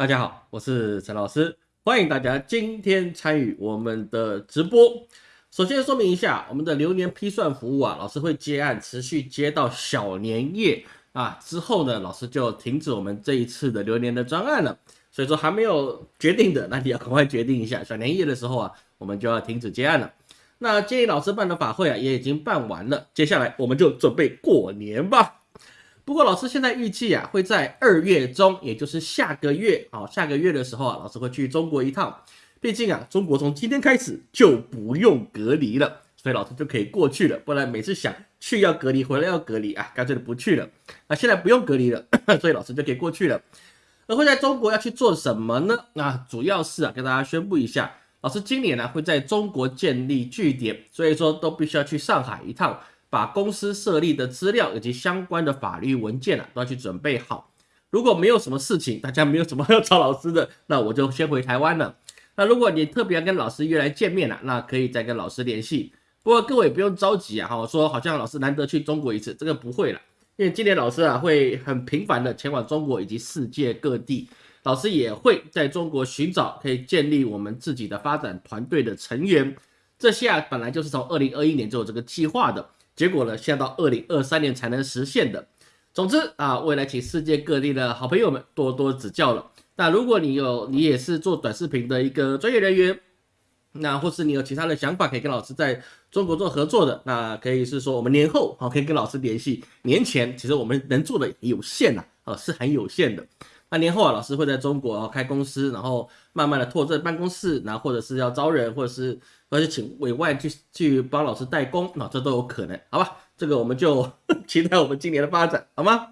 大家好，我是陈老师，欢迎大家今天参与我们的直播。首先说明一下，我们的流年批算服务啊，老师会接案，持续接到小年夜啊之后呢，老师就停止我们这一次的流年的专案了。所以说还没有决定的，那你要赶快决定一下。小年夜的时候啊，我们就要停止接案了。那建议老师办的法会啊，也已经办完了，接下来我们就准备过年吧。不过老师现在预计啊，会在二月中，也就是下个月啊，下个月的时候啊，老师会去中国一趟。毕竟啊，中国从今天开始就不用隔离了，所以老师就可以过去了。不然每次想去要隔离，回来要隔离啊，干脆就不去了。那现在不用隔离了，所以老师就可以过去了。而会在中国要去做什么呢？啊，主要是啊，跟大家宣布一下，老师今年呢会在中国建立据点，所以说都必须要去上海一趟。把公司设立的资料以及相关的法律文件啊，都要去准备好。如果没有什么事情，大家没有什么 要找老师的，那我就先回台湾了。那如果你特别要跟老师约来见面了，那可以再跟老师联系。不过各位不用着急啊，哈，说好像老师难得去中国一次，这个不会了，因为今年老师啊会很频繁的前往中国以及世界各地。老师也会在中国寻找可以建立我们自己的发展团队的成员。这些啊本来就是从二零二一年就有这个计划的。结果呢，现在到二零二三年才能实现的。总之啊，未来请世界各地的好朋友们多多指教了。那如果你有，你也是做短视频的一个专业人员，那或是你有其他的想法，可以跟老师在中国做合作的，那可以是说我们年后好可以跟老师联系。年前其实我们能做的有限呐，啊是很有限的。那年后啊，老师会在中国开公司，然后慢慢的拓这办公室，然后或者是要招人，或者是。或者请委外去去帮老师代工，那这都有可能，好吧？这个我们就 期待我们今年的发展，好吗？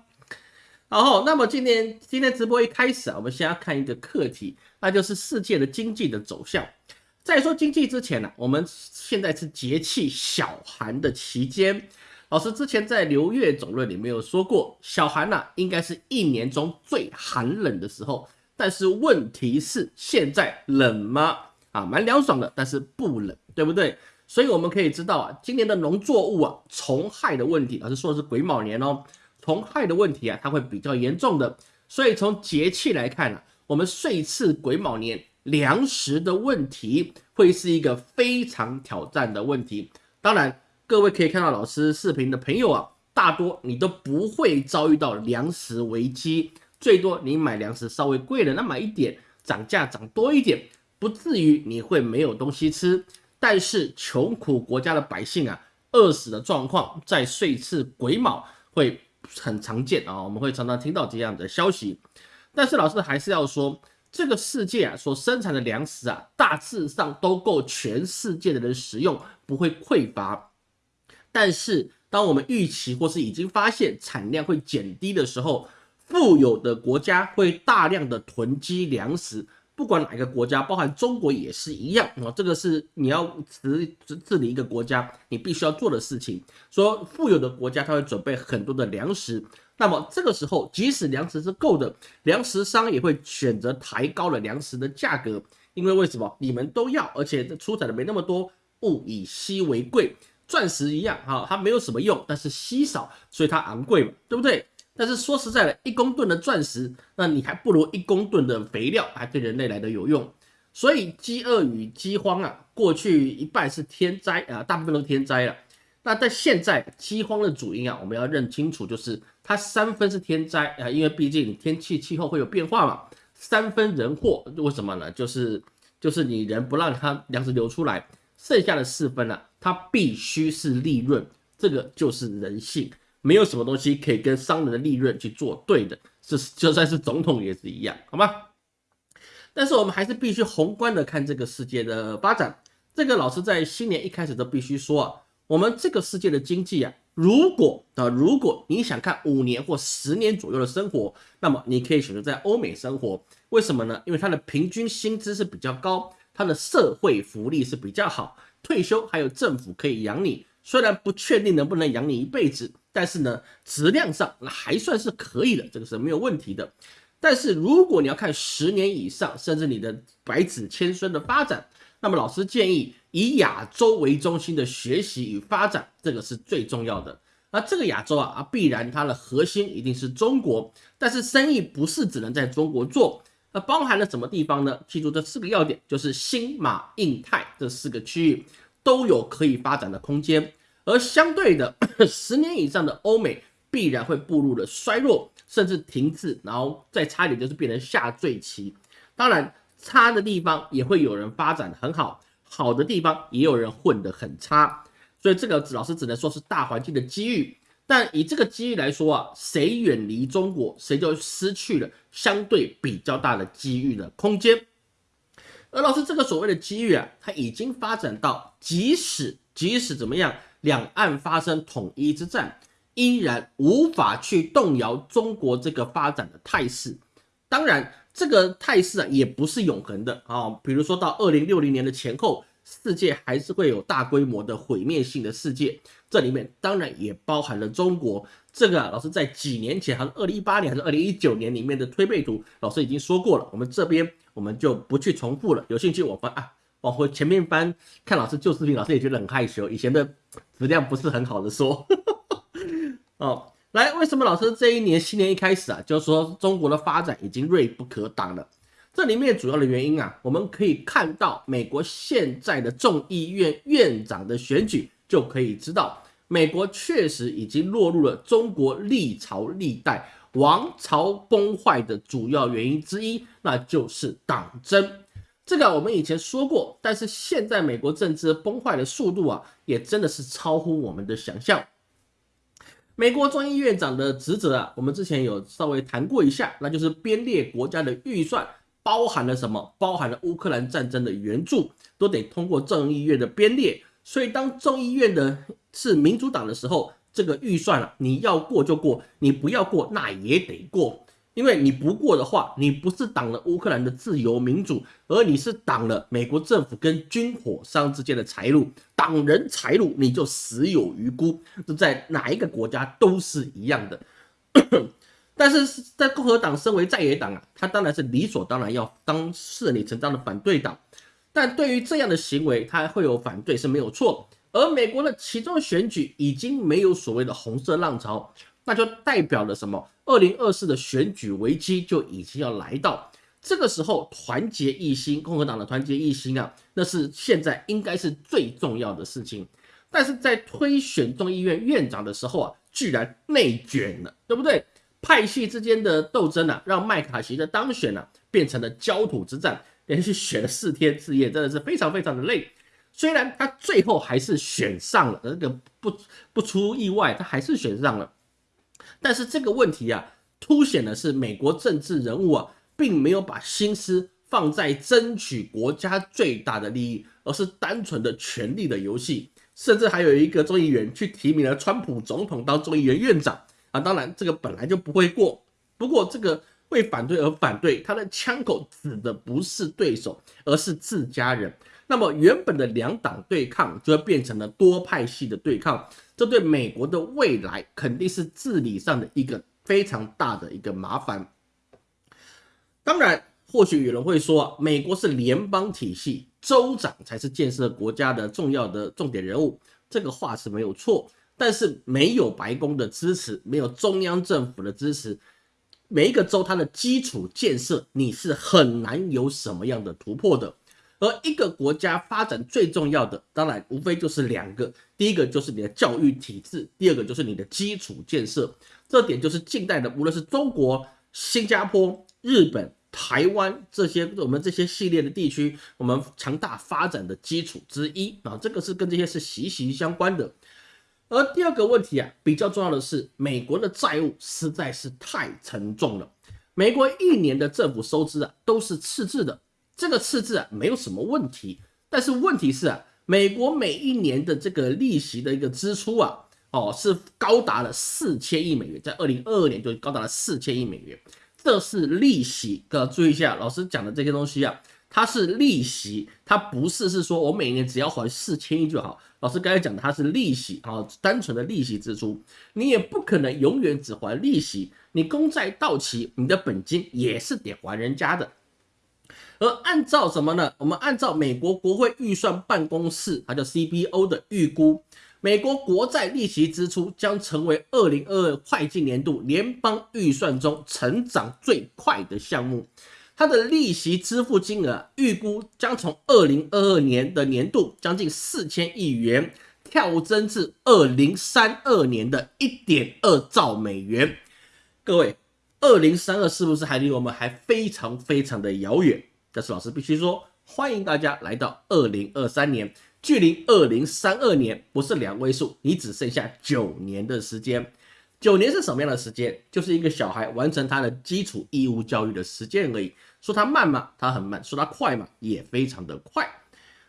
然后，那么今年今天直播一开始啊，我们先要看一个课题，那就是世界的经济的走向。在说经济之前呢，我们现在是节气小寒的期间。老师之前在流月总论里面有说过，小寒呢应该是一年中最寒冷的时候，但是问题是现在冷吗？啊，蛮凉爽的，但是不冷，对不对？所以我们可以知道啊，今年的农作物啊，虫害的问题，老师说的是癸卯年哦，虫害的问题啊，它会比较严重的。所以从节气来看呢，我们岁次癸卯年粮食的问题会是一个非常挑战的问题。当然，各位可以看到老师视频的朋友啊，大多你都不会遭遇到粮食危机，最多你买粮食稍微贵了那么一点，涨价涨多一点。不至于你会没有东西吃，但是穷苦国家的百姓啊，饿死的状况在岁次癸卯会很常见啊，我们会常常听到这样的消息。但是老师还是要说，这个世界啊所生产的粮食啊，大致上都够全世界的人食用，不会匮乏。但是当我们预期或是已经发现产量会减低的时候，富有的国家会大量的囤积粮食。不管哪个国家，包含中国也是一样啊。这个是你要治治理一个国家，你必须要做的事情。说富有的国家，他会准备很多的粮食，那么这个时候，即使粮食是够的，粮食商也会选择抬高了粮食的价格，因为为什么？你们都要，而且出产的没那么多，物以稀为贵，钻石一样哈，它没有什么用，但是稀少，所以它昂贵嘛，对不对？但是说实在的，一公吨的钻石，那你还不如一公吨的肥料还对人类来的有用。所以饥饿与饥荒啊，过去一半是天灾啊，大部分都天灾了。那在现在饥荒的主因啊，我们要认清楚，就是它三分是天灾啊，因为毕竟天气气候会有变化嘛。三分人祸，为什么呢？就是就是你人不让它粮食流出来，剩下的四分呢，它必须是利润，这个就是人性。没有什么东西可以跟商人的利润去做对的，是就算是总统也是一样，好吗？但是我们还是必须宏观的看这个世界的发展。这个老师在新年一开始都必须说啊，我们这个世界的经济啊，如果啊，如果你想看五年或十年左右的生活，那么你可以选择在欧美生活。为什么呢？因为它的平均薪资是比较高，它的社会福利是比较好，退休还有政府可以养你。虽然不确定能不能养你一辈子。但是呢，质量上那还算是可以的，这个是没有问题的。但是如果你要看十年以上，甚至你的百子千孙的发展，那么老师建议以亚洲为中心的学习与发展，这个是最重要的。那这个亚洲，啊必然它的核心一定是中国，但是生意不是只能在中国做。那包含了什么地方呢？记住这四个要点，就是新马、印太这四个区域都有可以发展的空间，而相对的，十年以上的欧美必然会步入了衰弱，甚至停滞，然后再差一点就是变成下坠期。当然，差的地方也会有人发展很好，好的地方也有人混得很差。所以这个老师只能说是大环境的机遇。但以这个机遇来说啊，谁远离中国，谁就失去了相对比较大的机遇的空间。而老师这个所谓的机遇啊，它已经发展到，即使即使怎么样，两岸发生统一之战，依然无法去动摇中国这个发展的态势。当然，这个态势啊，也不是永恒的啊。比如说到二零六零年的前后。世界还是会有大规模的毁灭性的世界，这里面当然也包含了中国。这个老师在几年前，还是二零一八年还是二零一九年里面的推背图，老师已经说过了。我们这边我们就不去重复了。有兴趣我翻啊，往回前面翻看老师旧视频，老师也觉得很害羞，以前的质量不是很好的说。哦，来，为什么老师这一年新年一开始啊，就说中国的发展已经锐不可挡了？这里面主要的原因啊，我们可以看到美国现在的众议院院长的选举，就可以知道，美国确实已经落入了中国历朝历代王朝崩坏的主要原因之一，那就是党争。这个我们以前说过，但是现在美国政治崩坏的速度啊，也真的是超乎我们的想象。美国众议院长的职责啊，我们之前有稍微谈过一下，那就是编列国家的预算。包含了什么？包含了乌克兰战争的援助，都得通过众议院的编列。所以当众议院的是民主党的时候，这个预算啊，你要过就过，你不要过那也得过。因为你不过的话，你不是挡了乌克兰的自由民主，而你是挡了美国政府跟军火商之间的财路。挡人财路，你就死有余辜。这在哪一个国家都是一样的。但是在共和党身为在野党啊，他当然是理所当然要当顺理成章的反对党。但对于这样的行为，他会有反对是没有错。而美国的其中选举已经没有所谓的红色浪潮，那就代表了什么？二零二四的选举危机就已经要来到。这个时候团结一心，共和党的团结一心啊，那是现在应该是最重要的事情。但是在推选众议院院长的时候啊，居然内卷了，对不对？派系之间的斗争啊，让麦卡锡的当选呢变成了焦土之战，连续选了四天四夜，真的是非常非常的累。虽然他最后还是选上了，这个不不出意外，他还是选上了。但是这个问题啊，凸显的是美国政治人物啊，并没有把心思放在争取国家最大的利益，而是单纯的权力的游戏。甚至还有一个众议员去提名了川普总统当众议员院长。啊，当然这个本来就不会过。不过这个为反对而反对，他的枪口指的不是对手，而是自家人。那么原本的两党对抗就会变成了多派系的对抗，这对美国的未来肯定是治理上的一个非常大的一个麻烦。当然，或许有人会说，美国是联邦体系，州长才是建设国家的重要的重点人物。这个话是没有错。但是没有白宫的支持，没有中央政府的支持，每一个州它的基础建设你是很难有什么样的突破的。而一个国家发展最重要的，当然无非就是两个，第一个就是你的教育体制，第二个就是你的基础建设。这点就是近代的，无论是中国、新加坡、日本、台湾这些我们这些系列的地区，我们强大发展的基础之一啊，这个是跟这些是息息相关的。而第二个问题啊，比较重要的是，美国的债务实在是太沉重了。美国一年的政府收支啊，都是赤字的。这个赤字啊，没有什么问题。但是问题是啊，美国每一年的这个利息的一个支出啊，哦，是高达了四千亿美元，在二零二二年就高达了四千亿美元。这是利息，各位注意一下，老师讲的这些东西啊。它是利息，它不是是说我每年只要还四千亿就好。老师刚才讲的，它是利息啊，单纯的利息支出，你也不可能永远只还利息。你公债到期，你的本金也是得还人家的。而按照什么呢？我们按照美国国会预算办公室，它叫 CBO 的预估，美国国债利息支出将成为二零二二会计年度联邦预算中成长最快的项目。它的利息支付金额预估将从二零二二年的年度将近四千亿元跳增至二零三二年的一点二兆美元。各位，二零三二是不是还离我们还非常非常的遥远？但是老师必须说，欢迎大家来到二零二三年，距离二零三二年不是两位数，你只剩下九年的时间。九年是什么样的时间？就是一个小孩完成他的基础义务教育的时间而已。说他慢吗？他很慢。说他快吗？也非常的快。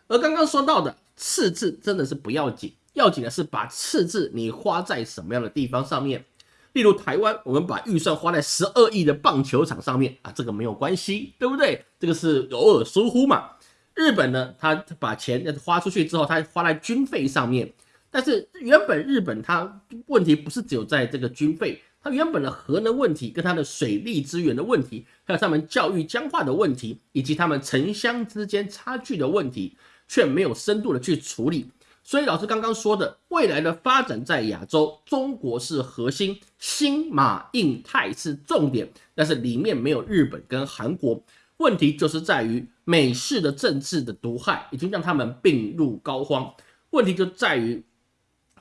而刚刚说到的赤字真的是不要紧，要紧的是把赤字你花在什么样的地方上面。例如台湾，我们把预算花在十二亿的棒球场上面啊，这个没有关系，对不对？这个是偶尔疏忽嘛。日本呢，他把钱花出去之后，他花在军费上面。但是原本日本它问题不是只有在这个军费，它原本的核能问题跟它的水利资源的问题，还有他们教育僵化的问题，以及他们城乡之间差距的问题，却没有深度的去处理。所以老师刚刚说的，未来的发展在亚洲，中国是核心，新马印泰是重点，但是里面没有日本跟韩国。问题就是在于美式的政治的毒害已经让他们病入膏肓。问题就在于。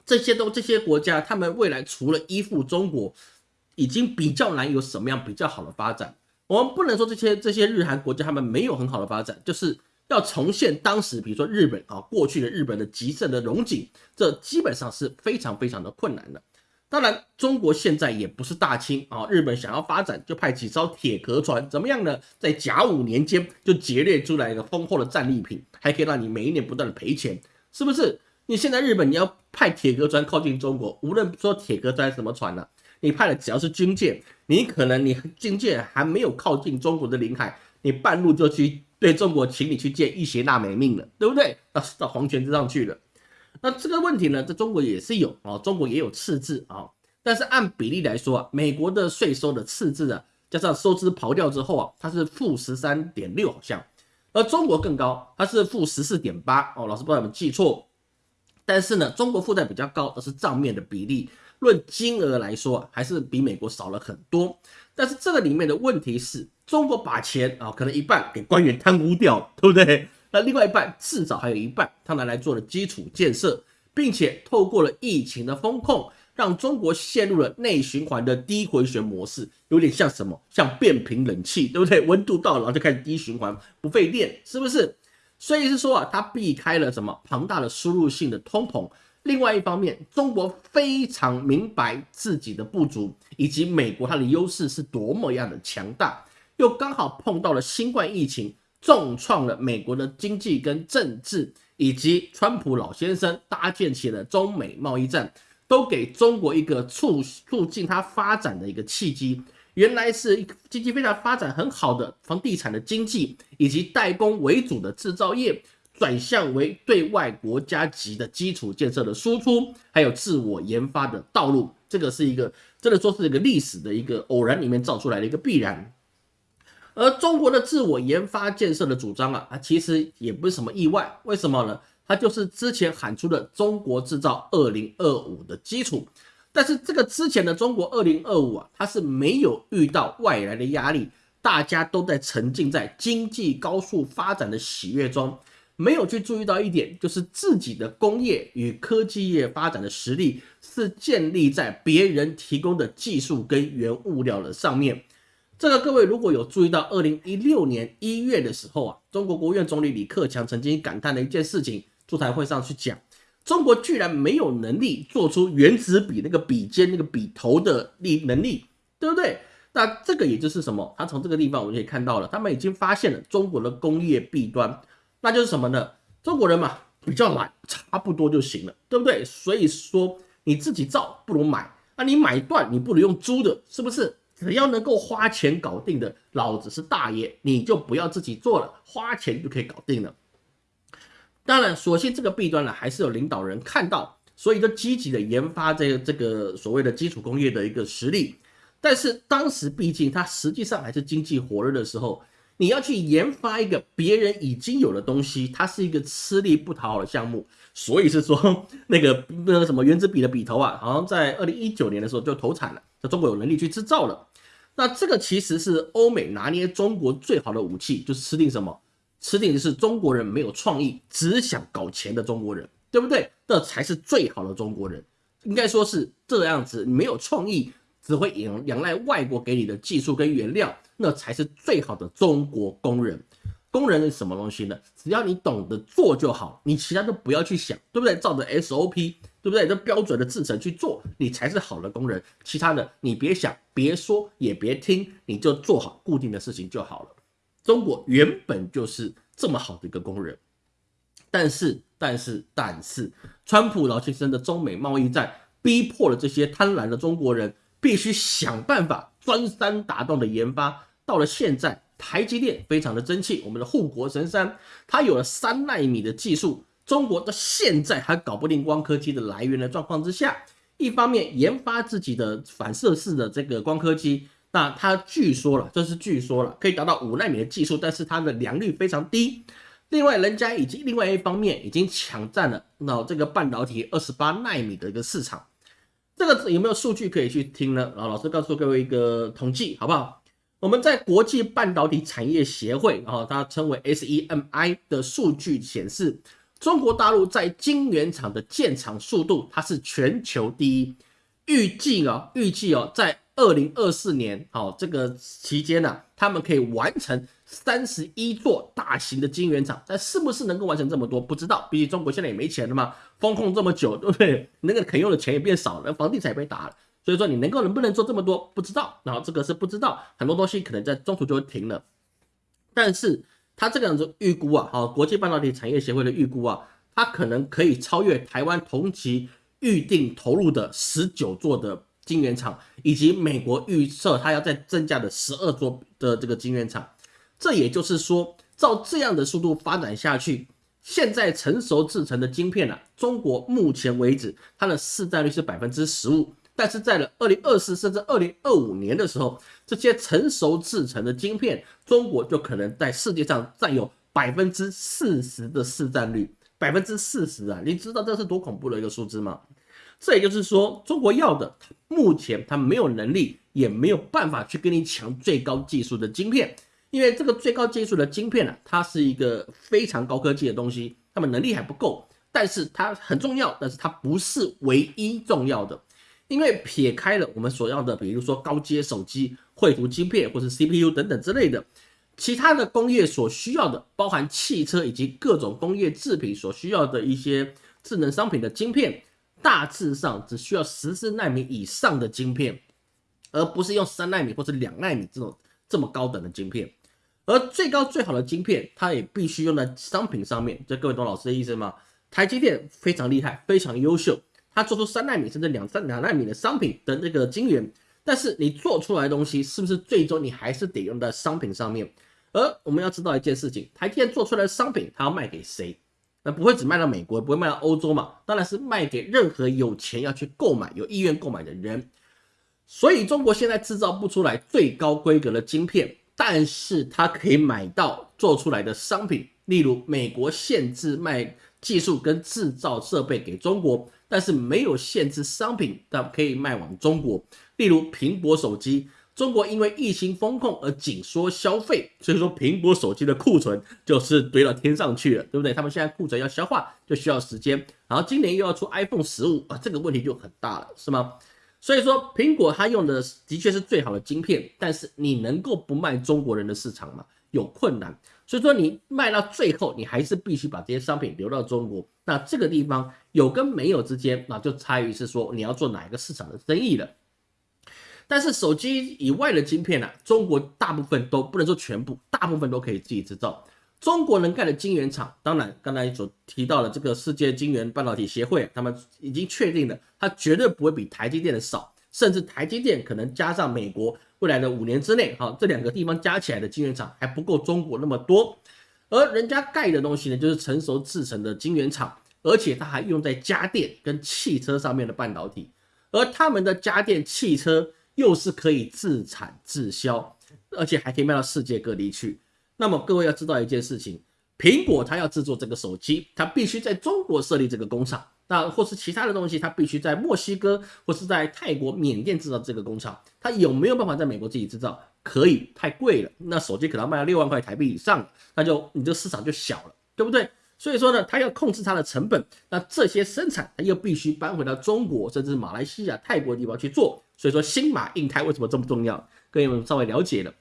这些都这些国家，他们未来除了依附中国，已经比较难有什么样比较好的发展。我们不能说这些这些日韩国家他们没有很好的发展，就是要重现当时比如说日本啊过去的日本的极盛的荣景，这基本上是非常非常的困难的。当然，中国现在也不是大清啊，日本想要发展就派几艘铁壳船，怎么样呢？在甲午年间就劫掠出来一个丰厚的战利品，还可以让你每一年不断的赔钱，是不是？你现在日本你要派铁壳船靠近中国，无论说铁壳船什么船呢，你派的只要是军舰，你可能你军舰还没有靠近中国的领海，你半路就去对中国请你去见一邪那美命了，对不对？到到黄泉之上去了。那这个问题呢，在中国也是有啊，中国也有赤字啊，但是按比例来说啊，美国的税收的赤字啊，加上收支刨掉之后啊，它是负十三点六好像，而中国更高，它是负十四点八哦，老师不知道有没有记错。但是呢，中国负债比较高，而是账面的比例，论金额来说，还是比美国少了很多。但是这个里面的问题是，中国把钱啊，可能一半给官员贪污掉，对不对？那另外一半至少还有一半，他拿来做了基础建设，并且透过了疫情的风控，让中国陷入了内循环的低回旋模式，有点像什么？像变频冷气，对不对？温度到了然后就开始低循环，不费电，是不是？所以是说啊，它避开了什么庞大的输入性的通膨。另外一方面，中国非常明白自己的不足，以及美国它的优势是多么样的强大，又刚好碰到了新冠疫情，重创了美国的经济跟政治，以及川普老先生搭建起了中美贸易战，都给中国一个促促进它发展的一个契机。原来是经济非常发展很好的房地产的经济，以及代工为主的制造业，转向为对外国家级的基础建设的输出，还有自我研发的道路。这个是一个真的说是一个历史的一个偶然里面造出来的一个必然。而中国的自我研发建设的主张啊，啊其实也不是什么意外，为什么呢？它就是之前喊出的“中国制造二零二五”的基础。但是这个之前的中国二零二五啊，它是没有遇到外来的压力，大家都在沉浸在经济高速发展的喜悦中，没有去注意到一点，就是自己的工业与科技业发展的实力是建立在别人提供的技术跟原物料的上面。这个各位如果有注意到，二零一六年一月的时候啊，中国国务院总理李克强曾经感叹的一件事情，座谈会上去讲。中国居然没有能力做出原子笔那个笔尖那个笔头的力能力，对不对？那这个也就是什么？他从这个地方我们可以看到了，他们已经发现了中国的工业弊端，那就是什么呢？中国人嘛比较懒，差不多就行了，对不对？所以说你自己造不如买，那你买断你不如用租的，是不是？只要能够花钱搞定的，老子是大爷，你就不要自己做了，花钱就可以搞定了。当然，所幸这个弊端呢，还是有领导人看到，所以就积极的研发这个这个所谓的基础工业的一个实力。但是当时毕竟它实际上还是经济火热的时候，你要去研发一个别人已经有的东西，它是一个吃力不讨好的项目。所以是说那个那个什么原子笔的笔头啊，好像在二零一九年的时候就投产了，在中国有能力去制造了。那这个其实是欧美拿捏中国最好的武器，就是吃定什么？吃定的是中国人没有创意，只想搞钱的中国人，对不对？这才是最好的中国人，应该说是这样子，没有创意，只会仰仰赖外国给你的技术跟原料，那才是最好的中国工人。工人是什么东西呢？只要你懂得做就好，你其他都不要去想，对不对？照着 SOP，对不对？这标准的制程去做，你才是好的工人。其他的你别想，别说，也别听，你就做好固定的事情就好了。中国原本就是这么好的一个工人，但是，但是，但是，川普老先生的中美贸易战逼迫了这些贪婪的中国人，必须想办法钻山打洞的研发。到了现在。台积电非常的争气，我们的护国神山，它有了三纳米的技术，中国到现在还搞不定光刻机的来源的状况之下，一方面研发自己的反射式的这个光刻机，那它据说了，这是据说了，可以达到五纳米的技术，但是它的良率非常低。另外，人家已经另外一方面已经抢占了那这个半导体二十八纳米的一个市场，这个有没有数据可以去听呢？啊，老师告诉各位一个统计，好不好？我们在国际半导体产业协会，啊，它称为 SEMI 的数据显示，中国大陆在晶圆厂的建厂速度，它是全球第一。预计啊，预计哦，在二零二四年，好这个期间呢，他们可以完成三十一座大型的晶圆厂。但是不是能够完成这么多，不知道。毕竟中国现在也没钱了嘛，风控这么久，对不对？那个肯用的钱也变少了，房地产也被打了。所以说你能够能不能做这么多不知道，然后这个是不知道，很多东西可能在中途就会停了。但是他这个样子预估啊，好，国际半导体产业协会的预估啊，它可能可以超越台湾同期预定投入的十九座的晶圆厂，以及美国预测它要再增加的十二座的这个晶圆厂。这也就是说，照这样的速度发展下去，现在成熟制成的晶片呢，中国目前为止它的市占率是百分之十五。但是在了二零二四甚至二零二五年的时候，这些成熟制成的晶片，中国就可能在世界上占有百分之四十的市占率，百分之四十啊！你知道这是多恐怖的一个数字吗？这也就是说，中国要的，目前它没有能力，也没有办法去跟你抢最高技术的晶片，因为这个最高技术的晶片呢，它是一个非常高科技的东西，他们能力还不够，但是它很重要，但是它不是唯一重要的。因为撇开了我们所要的，比如说高阶手机、绘图晶片或是 CPU 等等之类的，其他的工业所需要的，包含汽车以及各种工业制品所需要的一些智能商品的晶片，大致上只需要十四纳米以上的晶片，而不是用三纳米或者两纳米这种这么高等的晶片。而最高最好的晶片，它也必须用在商品上面。这各位懂老师的意思吗？台积电非常厉害，非常优秀。它做出三纳米甚至两三两纳米的商品的那个晶圆，但是你做出来的东西是不是最终你还是得用在商品上面？而我们要知道一件事情，台积电做出来的商品，它要卖给谁？不会只卖到美国，不会卖到欧洲嘛？当然是卖给任何有钱要去购买、有意愿购买的人。所以中国现在制造不出来最高规格的晶片，但是它可以买到做出来的商品，例如美国限制卖技术跟制造设备给中国。但是没有限制商品，但可以卖往中国。例如苹果手机，中国因为疫情风控而紧缩消费，所以说苹果手机的库存就是堆到天上去了，对不对？他们现在库存要消化，就需要时间。然后今年又要出 iPhone 十五啊，这个问题就很大了，是吗？所以说苹果它用的的确是最好的晶片，但是你能够不卖中国人的市场吗？有困难。所以说你卖到最后，你还是必须把这些商品留到中国。那这个地方有跟没有之间，那就差于是说你要做哪一个市场的生意了。但是手机以外的晶片呢，中国大部分都不能说全部，大部分都可以自己制造。中国能盖的晶圆厂，当然刚才所提到的这个世界晶圆半导体协会，他们已经确定了，它绝对不会比台积电的少，甚至台积电可能加上美国。未来的五年之内，哈，这两个地方加起来的晶圆厂还不够中国那么多，而人家盖的东西呢，就是成熟制成的晶圆厂，而且它还用在家电跟汽车上面的半导体，而他们的家电、汽车又是可以自产自销，而且还可以卖到世界各地去。那么各位要知道一件事情，苹果它要制作这个手机，它必须在中国设立这个工厂。那或是其他的东西，它必须在墨西哥或是在泰国、缅甸制造这个工厂，它有没有办法在美国自己制造？可以，太贵了。那手机可能卖到六万块台币以上，那就你这个市场就小了，对不对？所以说呢，它要控制它的成本，那这些生产它又必须搬回到中国，甚至马来西亚、泰国地方去做。所以说，新马印泰为什么这么重要？各位们稍微了解了。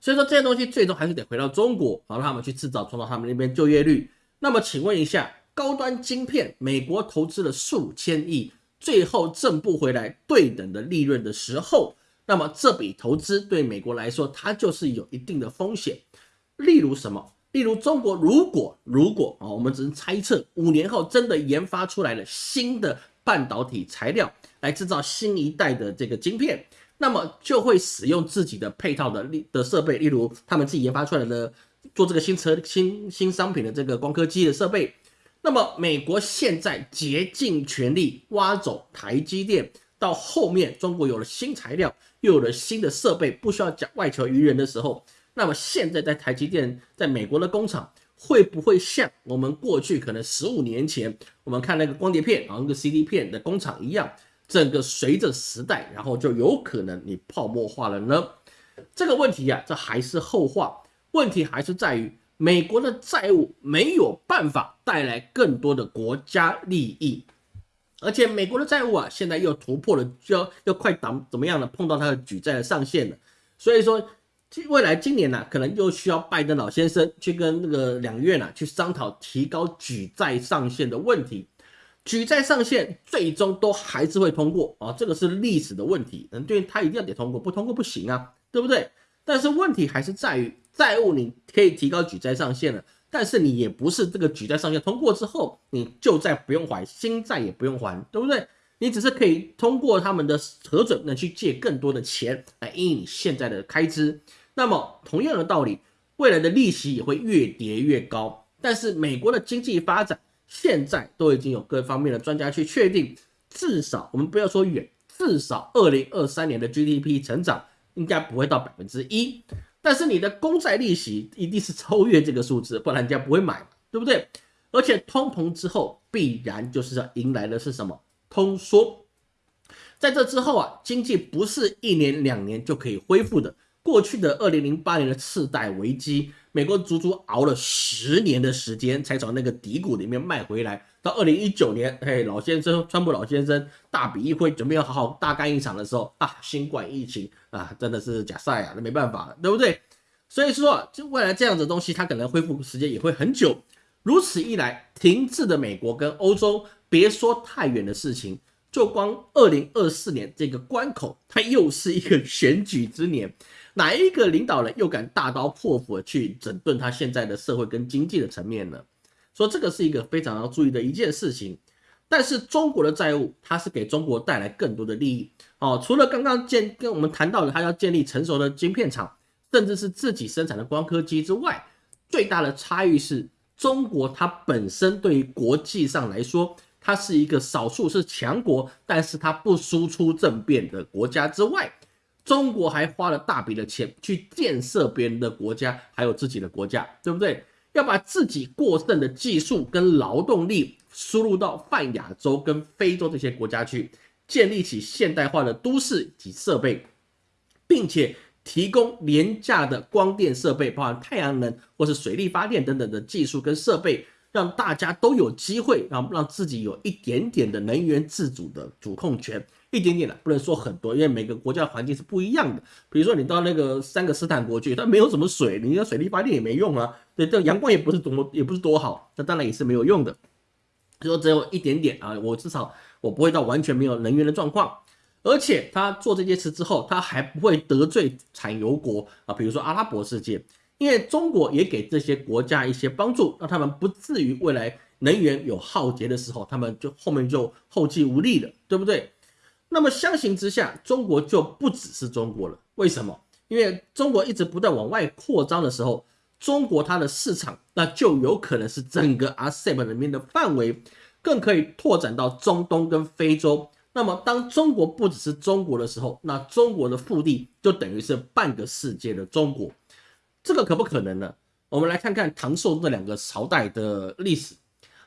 所以说这些东西最终还是得回到中国，然后让他们去制造，创造他们那边就业率。那么请问一下，高端晶片，美国投资了数千亿，最后挣不回来对等的利润的时候，那么这笔投资对美国来说，它就是有一定的风险。例如什么？例如中国如果如果啊，我们只能猜测，五年后真的研发出来了新的半导体材料来制造新一代的这个晶片。那么就会使用自己的配套的例的设备，例如他们自己研发出来的做这个新车新新商品的这个光刻机的设备。那么美国现在竭尽全力挖走台积电，到后面中国有了新材料，又有了新的设备，不需要讲外求于人的时候，那么现在在台积电在美国的工厂会不会像我们过去可能十五年前我们看那个光碟片啊那个 CD 片的工厂一样？整个随着时代，然后就有可能你泡沫化了呢？这个问题呀，这还是后话。问题还是在于美国的债务没有办法带来更多的国家利益，而且美国的债务啊，现在又突破了，就要要快挡怎么样呢？碰到它的举债的上限了。所以说，未来今年呢，可能又需要拜登老先生去跟那个两院呢去商讨提高举债上限的问题。举债上限最终都还是会通过啊，这个是历史的问题，嗯，对，他一定要得通过，不通过不行啊，对不对？但是问题还是在于债务你可以提高举债上限了，但是你也不是这个举债上限通过之后，你旧债不用还，新债也不用还，对不对？你只是可以通过他们的核准，呢去借更多的钱来应你现在的开支。那么同样的道理，未来的利息也会越叠越高，但是美国的经济发展。现在都已经有各方面的专家去确定，至少我们不要说远，至少二零二三年的 GDP 成长应该不会到百分之一。但是你的公债利息一定是超越这个数字，不然人家不会买，对不对？而且通膨之后必然就是要迎来的是什么？通缩。在这之后啊，经济不是一年两年就可以恢复的。过去的二零零八年的次贷危机。美国足足熬了十年的时间，才从那个低谷里面迈回来。到二零一九年，嘿，老先生，川普老先生大笔一挥，准备要好好大干一场的时候啊，新冠疫情啊，真的是假赛啊，那没办法了，对不对？所以说，就未来这样子东西，它可能恢复时间也会很久。如此一来，停滞的美国跟欧洲，别说太远的事情，就光二零二四年这个关口，它又是一个 选举之年。哪一个领导人又敢大刀阔斧的去整顿他现在的社会跟经济的层面呢？说这个是一个非常要注意的一件事情。但是中国的债务，它是给中国带来更多的利益哦。除了刚刚建跟我们谈到的，它要建立成熟的晶片厂，甚至是自己生产的光刻机之外，最大的差异是中国它本身对于国际上来说，它是一个少数是强国，但是它不输出政变的国家之外。中国还花了大笔的钱去建设别人的国家，还有自己的国家，对不对？要把自己过剩的技术跟劳动力输入到泛亚洲跟非洲这些国家去，建立起现代化的都市及设备，并且提供廉价的光电设备，包含太阳能或是水力发电等等的技术跟设备，让大家都有机会，让让自己有一点点的能源自主的主控权。一点点的，不能说很多，因为每个国家的环境是不一样的。比如说你到那个三个斯坦国去，它没有什么水，你的水力发电也没用啊。对，这阳光也不是多么，也不是多好，那当然也是没有用的。就说只有一点点啊，我至少我不会到完全没有能源的状况。而且他做这件事之后，他还不会得罪产油国啊，比如说阿拉伯世界，因为中国也给这些国家一些帮助，让他们不至于未来能源有耗竭的时候，他们就后面就后继无力了，对不对？那么相形之下，中国就不只是中国了。为什么？因为中国一直不断往外扩张的时候，中国它的市场那就有可能是整个 ASEAN 里面的范围，更可以拓展到中东跟非洲。那么当中国不只是中国的时候，那中国的腹地就等于是半个世界的中国。这个可不可能呢？我们来看看唐宋这两个朝代的历史。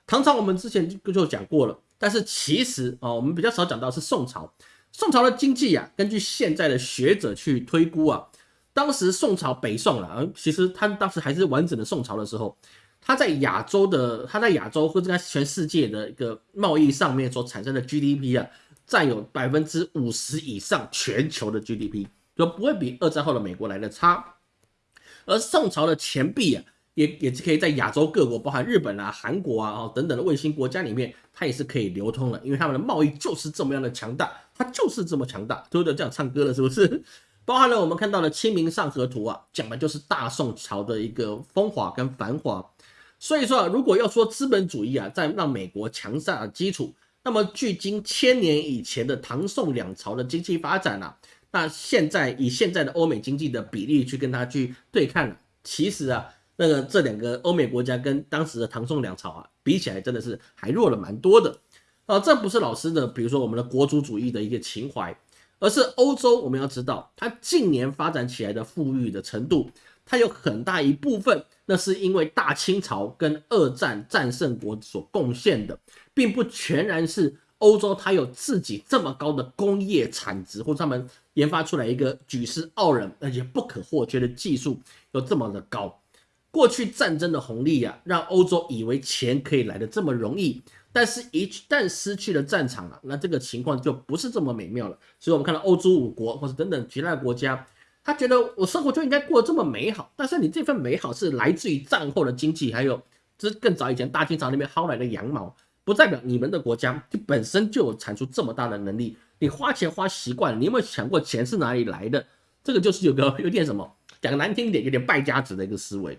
唐朝我们之前就就讲过了，但是其实啊，我们比较少讲到是宋朝。宋朝的经济啊，根据现在的学者去推估啊，当时宋朝北宋了，其实他当时还是完整的宋朝的时候，他在亚洲的，他在亚洲或者在全世界的一个贸易上面所产生的 GDP 啊，占有百分之五十以上全球的 GDP，就不会比二战后的美国来的差。而宋朝的钱币啊。也也是可以在亚洲各国，包含日本啊、韩国啊、哦等等的卫星国家里面，它也是可以流通的，因为他们的贸易就是这么样的强大，它就是这么强大，都有这样唱歌了，是不是？包含了我们看到的《清明上河图》啊，讲的就是大宋朝的一个风华跟繁华。所以说啊，如果要说资本主义啊，在让美国强大的基础，那么距今千年以前的唐宋两朝的经济发展啊，那现在以现在的欧美经济的比例去跟它去对抗，其实啊。那个这两个欧美国家跟当时的唐宋两朝啊比起来，真的是还弱了蛮多的啊！这不是老师的，比如说我们的国族主义的一个情怀，而是欧洲。我们要知道，它近年发展起来的富裕的程度，它有很大一部分，那是因为大清朝跟二战战胜国所贡献的，并不全然是欧洲它有自己这么高的工业产值，或者他们研发出来一个举世傲人而且不可或缺的技术有这么的高。过去战争的红利啊，让欧洲以为钱可以来的这么容易，但是一旦失去了战场了，那这个情况就不是这么美妙了。所以，我们看到欧洲五国或者等等其他国家，他觉得我生活就应该过得这么美好，但是你这份美好是来自于战后的经济，还有这更早以前大清朝那边薅来的羊毛，不代表你们的国家就本身就有产出这么大的能力。你花钱花习惯，你有没有想过钱是哪里来的？这个就是有个有点什么讲难听一点，有点败家子的一个思维。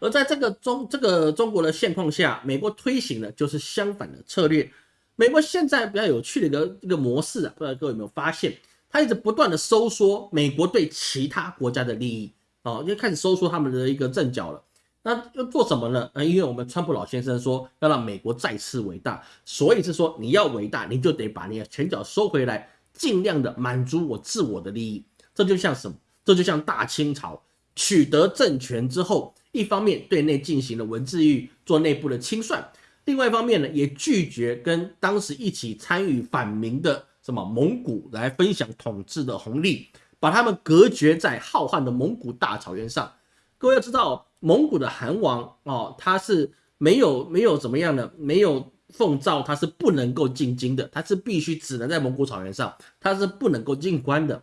而在这个中这个中国的现况下，美国推行的就是相反的策略。美国现在比较有趣的一个一个模式啊，不知道各位有没有发现，它一直不断的收缩美国对其他国家的利益哦，就开始收缩他们的一个阵脚了。那要做什么呢？呃，因为我们川普老先生说要让美国再次伟大，所以是说你要伟大，你就得把你的拳脚收回来，尽量的满足我自我的利益。这就像什么？这就像大清朝取得政权之后。一方面对内进行了文字狱，做内部的清算；另外一方面呢，也拒绝跟当时一起参与反明的什么蒙古来分享统治的红利，把他们隔绝在浩瀚的蒙古大草原上。各位要知道，蒙古的汗王哦，他是没有没有怎么样的，没有奉诏，他是不能够进京的，他是必须只能在蒙古草原上，他是不能够进关的。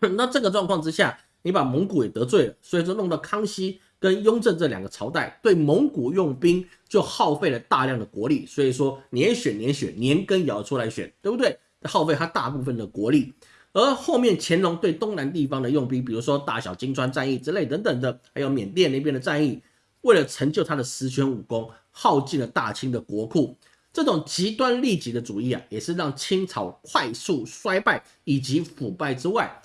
那这个状况之下。你把蒙古也得罪了，所以说弄到康熙跟雍正这两个朝代，对蒙古用兵就耗费了大量的国力，所以说年选年选，年羹尧出来选，对不对？耗费他大部分的国力。而后面乾隆对东南地方的用兵，比如说大小金川战役之类等等的，还有缅甸那边的战役，为了成就他的十全武功，耗尽了大清的国库。这种极端利己的主义啊，也是让清朝快速衰败以及腐败之外。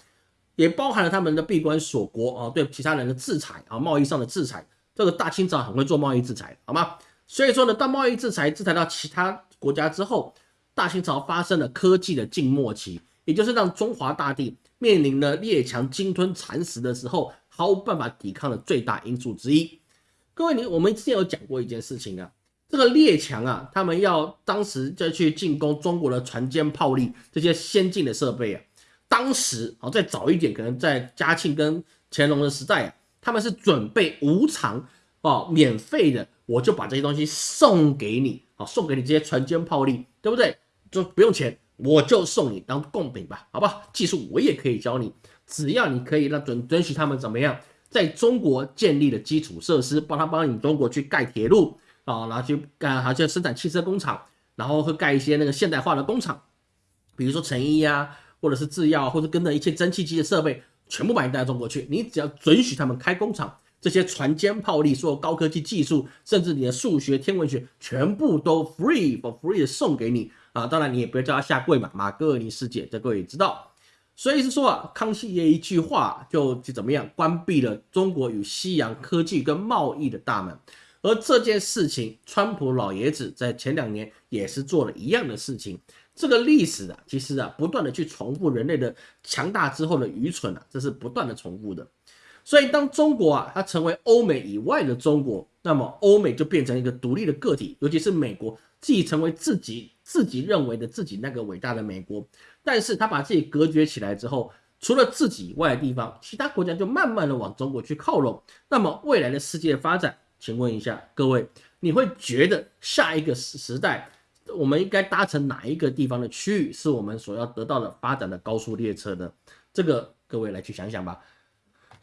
也包含了他们的闭关锁国啊，对其他人的制裁啊，贸易上的制裁。这个大清朝很会做贸易制裁，好吗？所以说呢，当贸易制裁制裁到其他国家之后，大清朝发生了科技的静默期，也就是让中华大地面临了列强鲸吞蚕食的时候，毫无办法抵抗的最大因素之一。各位，你我们之前有讲过一件事情啊，这个列强啊，他们要当时再去进攻中国的船坚炮利这些先进的设备啊。当时啊，再早一点，可能在嘉庆跟乾隆的时代啊，他们是准备无偿哦，免费的，我就把这些东西送给你，啊，送给你这些船坚炮利，对不对？就不用钱，我就送你当贡品吧，好不好？技术我也可以教你，只要你可以让准准许他们怎么样，在中国建立的基础设施，帮他帮你中国去盖铁路啊，然后去干，好像生产汽车工厂，然后会盖一些那个现代化的工厂，比如说成衣呀。或者是制药，或者跟着一些蒸汽机的设备，全部把你带到中国去。你只要准许他们开工厂，这些船坚炮利，所有高科技技术，甚至你的数学、天文学，全部都 free for free 的送给你啊！当然你也不要叫他下跪嘛，马格尔尼世界，这各位也知道。所以是说啊，康熙爷一句话就就怎么样，关闭了中国与西洋科技跟贸易的大门。而这件事情，川普老爷子在前两年也是做了一样的事情。这个历史啊，其实啊，不断的去重复人类的强大之后的愚蠢啊，这是不断的重复的。所以当中国啊，它成为欧美以外的中国，那么欧美就变成一个独立的个体，尤其是美国自己成为自己自己认为的自己那个伟大的美国，但是他把自己隔绝起来之后，除了自己以外的地方，其他国家就慢慢的往中国去靠拢。那么未来的世界发展，请问一下各位，你会觉得下一个时时代，我们应该搭乘哪一个地方的区域是我们所要得到的发展的高速列车呢？这个各位来去想想吧。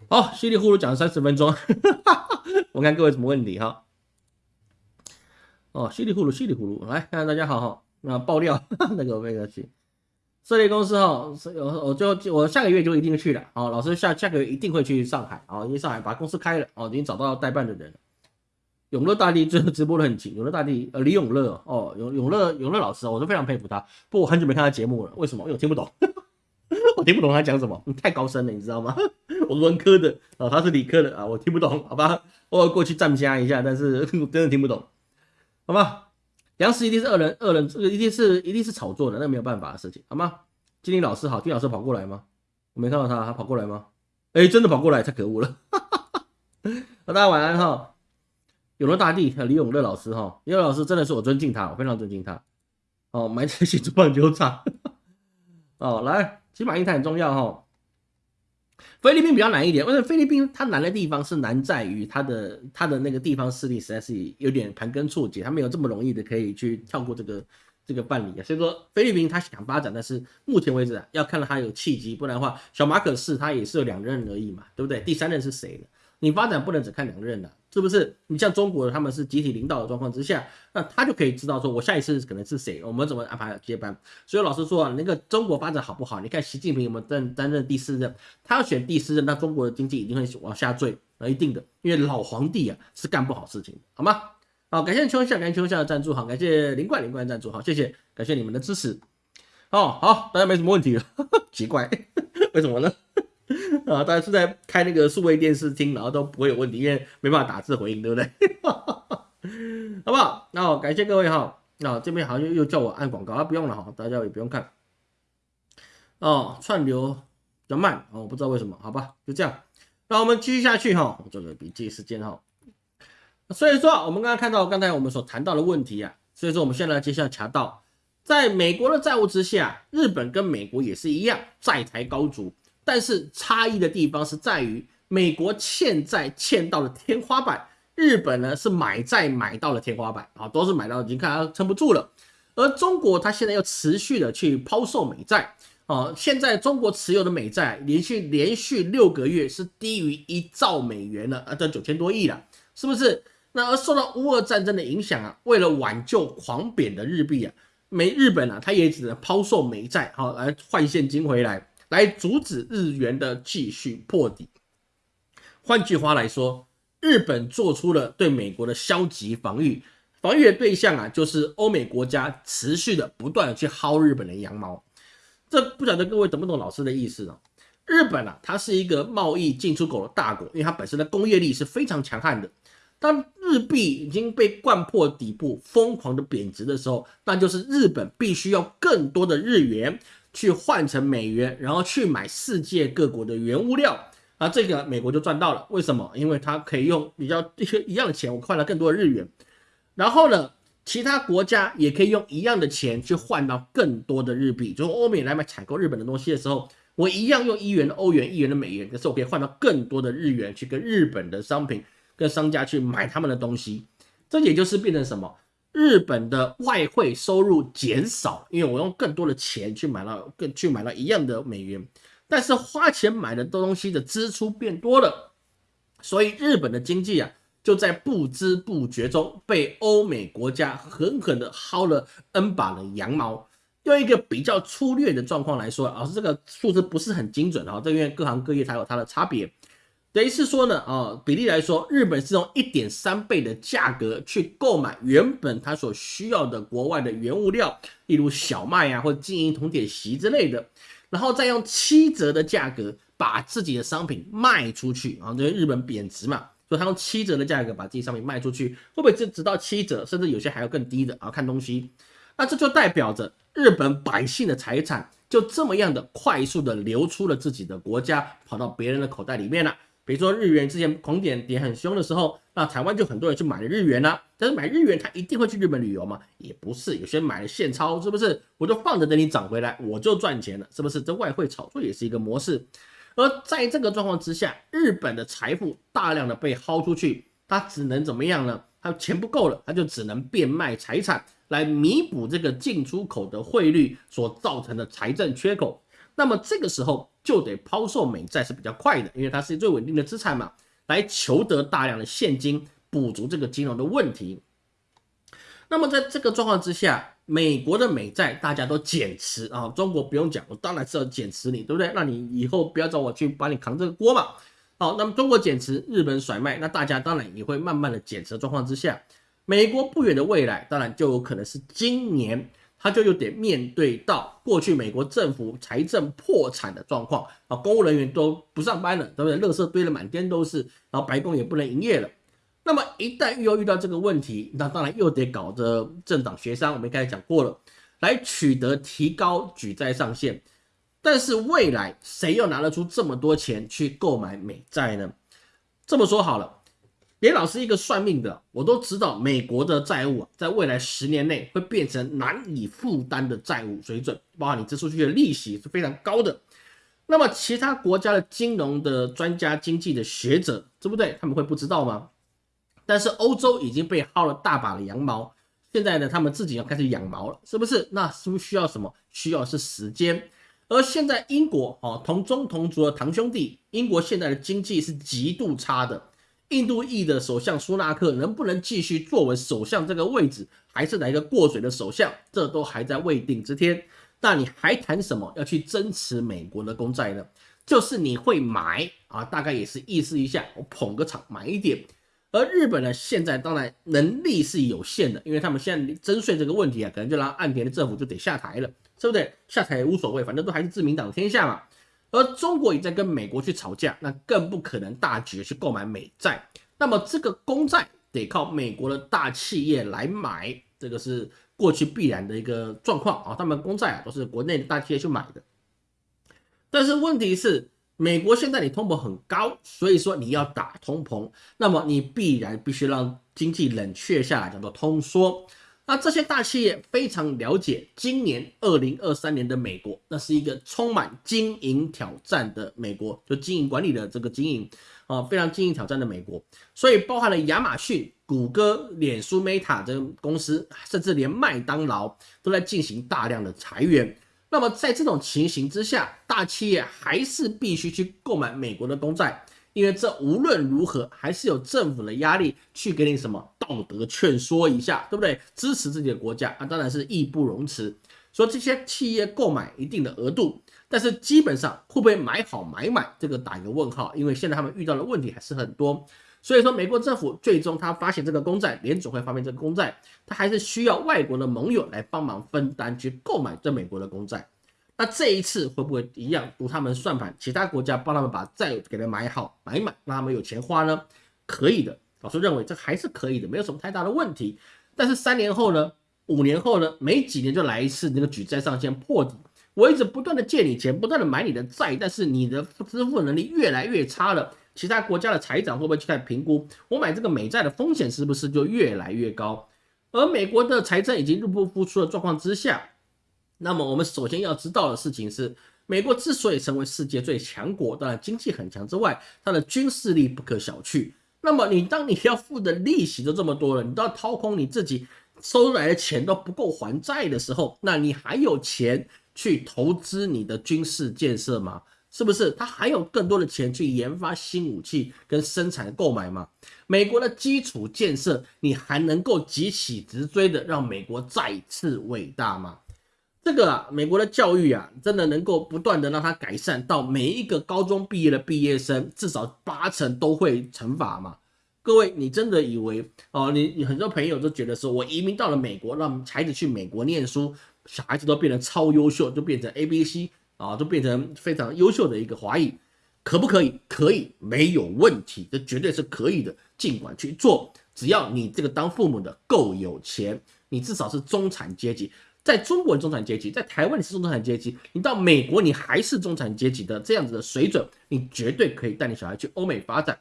好，稀里糊涂讲了三十分钟，我看各位什么问题哈。哦，稀里糊涂，稀里糊涂，来看大家好哈。那爆料 那个那个去，设立公司哈，我我就我下个月就一定去了。哦，老师下下个月一定会去上海哦，因为上海把公司开了哦，已经找到代办的人。永乐大帝最 后直播的很勤，永乐大帝呃李永乐哦，永永乐永乐老师，我都非常佩服他。不过我很久没看他节目了，为什么？因为我听不懂。我听不懂他讲什么，太高深了，你知道吗？我文科的啊，他是理科的啊，我听不懂，好吧？我过去站加一下，但是真的听不懂，好吧？粮食一定是恶人，恶人这个一定是一定是炒作的，那没有办法的事情，好吗？金林老师好，金老师跑过来吗？我没看到他，他跑过来吗？哎，真的跑过来，太可恶了！哈大家晚安哈，永乐大帝李永乐老师哈，李永乐老师真的是我尊敬他，我非常尊敬他。哦，埋在新竹棒球场。哦，来。起码印太很重要哈，菲律宾比较难一点，为什么菲律宾它难的地方是难在于它的它的那个地方势力实在是有点盘根错节，它没有这么容易的可以去跳过这个这个办理啊。所以说菲律宾它想发展，但是目前为止啊，要看到它有契机，不然的话，小马可是它也是有两任而已嘛，对不对？第三任是谁呢？你发展不能只看两任的。是不是你像中国他们是集体领导的状况之下，那他就可以知道说我下一次可能是谁，我们怎么安排接班。所以老实说啊，那个中国发展好不好？你看习近平有没有担担任第四任？他要选第四任，那中国的经济一定会往下坠，那一定的，因为老皇帝啊是干不好事情，好吗？好，感谢秋夏，感谢秋夏的赞助，好，感谢林冠林冠的赞助，好，谢谢，感谢你们的支持。哦，好，大家没什么问题了，奇怪，为什么呢？啊，大家是在开那个数位电视听，然后都不会有问题，因为没办法打字回应，对不对？好不好？那感谢各位哈。那这边好像又叫我按广告啊，不用了哈，大家也不用看。哦，串流比较慢哦，我不知道为什么，好吧，就这样。那我们继续下去哈，做个笔记时间哈。所以说，我们刚刚看到刚才我们所谈到的问题啊，所以说我们现在接下来查到，在美国的债务之下，日本跟美国也是一样，债台高筑。但是差异的地方是在于，美国欠债欠到了天花板，日本呢是买债买到了天花板啊，都是买到已经看它撑不住了。而中国它现在又持续的去抛售美债啊，现在中国持有的美债连续连续六个月是低于一兆美元了啊，这九千多亿了，是不是？那而受到乌俄战争的影响啊，为了挽救狂贬的日币啊，美日本啊，它也只能抛售美债好来换现金回来。来阻止日元的继续破底。换句话来说，日本做出了对美国的消极防御，防御的对象啊，就是欧美国家持续的不断的去薅日本的羊毛。这不晓得各位懂不懂老师的意思呢？日本啊，它是一个贸易进出口的大国，因为它本身的工业力是非常强悍的。当日币已经被灌破底部，疯狂的贬值的时候，那就是日本必须要更多的日元。去换成美元，然后去买世界各国的原物料啊，这个美国就赚到了。为什么？因为它可以用比较一些一样的钱，我换了更多的日元。然后呢，其他国家也可以用一样的钱去换到更多的日币。就是欧美来买采购日本的东西的时候，我一样用一元的欧元、一元的美元，可是我可以换到更多的日元去跟日本的商品、跟商家去买他们的东西。这也就是变成什么？日本的外汇收入减少，因为我用更多的钱去买了更去买了一样的美元，但是花钱买的东西的支出变多了，所以日本的经济啊就在不知不觉中被欧美国家狠狠的薅了 N 把的羊毛。用一个比较粗略的状况来说，老师这个数字不是很精准啊，这因为各行各业它有它的差别。等于是说呢，啊，比例来说，日本是用一点三倍的价格去购买原本它所需要的国外的原物料，例如小麦啊或金银铜铁锡之类的，然后再用七折的价格把自己的商品卖出去啊，因为日本贬值嘛，所以他用七折的价格把自己商品卖出去，会不会就直到七折，甚至有些还要更低的啊？看东西，那这就代表着日本百姓的财产就这么样的快速的流出了自己的国家，跑到别人的口袋里面了。比如说日元之前狂点跌很凶的时候，那台湾就很多人去买了日元啦。但是买日元他一定会去日本旅游吗？也不是，有些人买了现钞，是不是？我就放着等你涨回来，我就赚钱了，是不是？这外汇炒作也是一个模式。而在这个状况之下，日本的财富大量的被薅出去，他只能怎么样呢？他钱不够了，他就只能变卖财产来弥补这个进出口的汇率所造成的财政缺口。那么这个时候就得抛售美债是比较快的，因为它是最稳定的资产嘛，来求得大量的现金，补足这个金融的问题。那么在这个状况之下，美国的美债大家都减持啊，中国不用讲，我当然是要减持你，对不对？那你以后不要找我去帮你扛这个锅嘛。好，那么中国减持，日本甩卖，那大家当然也会慢慢的减持状况之下，美国不远的未来，当然就有可能是今年。他就有点面对到过去美国政府财政破产的状况啊，公务人员都不上班了，对不对？垃圾堆了满天都是，然后白宫也不能营业了。那么一旦又遇到这个问题，那当然又得搞着政党协商，我们刚才讲过了，来取得提高举债上限。但是未来谁又拿得出这么多钱去购买美债呢？这么说好了。连老师一个算命的，我都知道美国的债务啊，在未来十年内会变成难以负担的债务水准，包括你支出去的利息是非常高的。那么其他国家的金融的专家、经济的学者，对不对？他们会不知道吗？但是欧洲已经被薅了大把的羊毛，现在呢，他们自己要开始养毛了，是不是？那是不是需要什么？需要是时间。而现在英国哦，同宗同族的堂兄弟，英国现在的经济是极度差的。印度裔的首相苏纳克能不能继续坐稳首相这个位置，还是来一个过水的首相，这都还在未定之天。那你还谈什么要去增持美国的公债呢？就是你会买啊，大概也是意思一下，我捧个场买一点。而日本呢，现在当然能力是有限的，因为他们现在征税这个问题啊，可能就让岸田的政府就得下台了，对不对？下台也无所谓，反正都还是自民党天下嘛。而中国也在跟美国去吵架，那更不可能大举去购买美债。那么这个公债得靠美国的大企业来买，这个是过去必然的一个状况啊。他们公债啊都是国内的大企业去买的。但是问题是，美国现在你通膨很高，所以说你要打通膨，那么你必然必须让经济冷却下来，叫做通缩。那这些大企业非常了解，今年二零二三年的美国，那是一个充满经营挑战的美国，就经营管理的这个经营啊，非常经营挑战的美国。所以包含了亚马逊、谷歌、脸书、Meta 这个公司，甚至连麦当劳都在进行大量的裁员。那么在这种情形之下，大企业还是必须去购买美国的公债。因为这无论如何还是有政府的压力去给你什么道德劝说一下，对不对？支持自己的国家啊，当然是义不容辞。说这些企业购买一定的额度，但是基本上会不会买好买满，这个打一个问号。因为现在他们遇到的问题还是很多，所以说美国政府最终他发现这个公债，联总会发现这个公债，他还是需要外国的盟友来帮忙分担去购买这美国的公债。那这一次会不会一样读他们算盘？其他国家帮他们把债给他买好买满，让他们有钱花呢？可以的，老师认为这还是可以的，没有什么太大的问题。但是三年后呢？五年后呢？没几年就来一次那个举债上限破底，我一直不断的借你钱，不断的买你的债，但是你的支付能力越来越差了。其他国家的财长会不会去看评估？我买这个美债的风险是不是就越来越高？而美国的财政已经入不敷出的状况之下。那么我们首先要知道的事情是，美国之所以成为世界最强国，当然经济很强之外，它的军事力不可小觑。那么你当你要付的利息都这么多了，你都要掏空你自己收来的钱都不够还债的时候，那你还有钱去投资你的军事建设吗？是不是？他还有更多的钱去研发新武器跟生产购买吗？美国的基础建设，你还能够急起直追的让美国再次伟大吗？这个啊，美国的教育啊，真的能够不断的让它改善到每一个高中毕业的毕业生至少八成都会乘法吗？各位，你真的以为哦，你你很多朋友都觉得说，我移民到了美国，让孩子去美国念书，小孩子都变得超优秀，就变成 A B C 啊，都变成非常优秀的一个华裔，可不可以？可以，没有问题，这绝对是可以的，尽管去做，只要你这个当父母的够有钱，你至少是中产阶级。在中国中产阶级，在台湾你是中产阶级，你到美国你还是中产阶级的这样子的水准，你绝对可以带你小孩去欧美发展。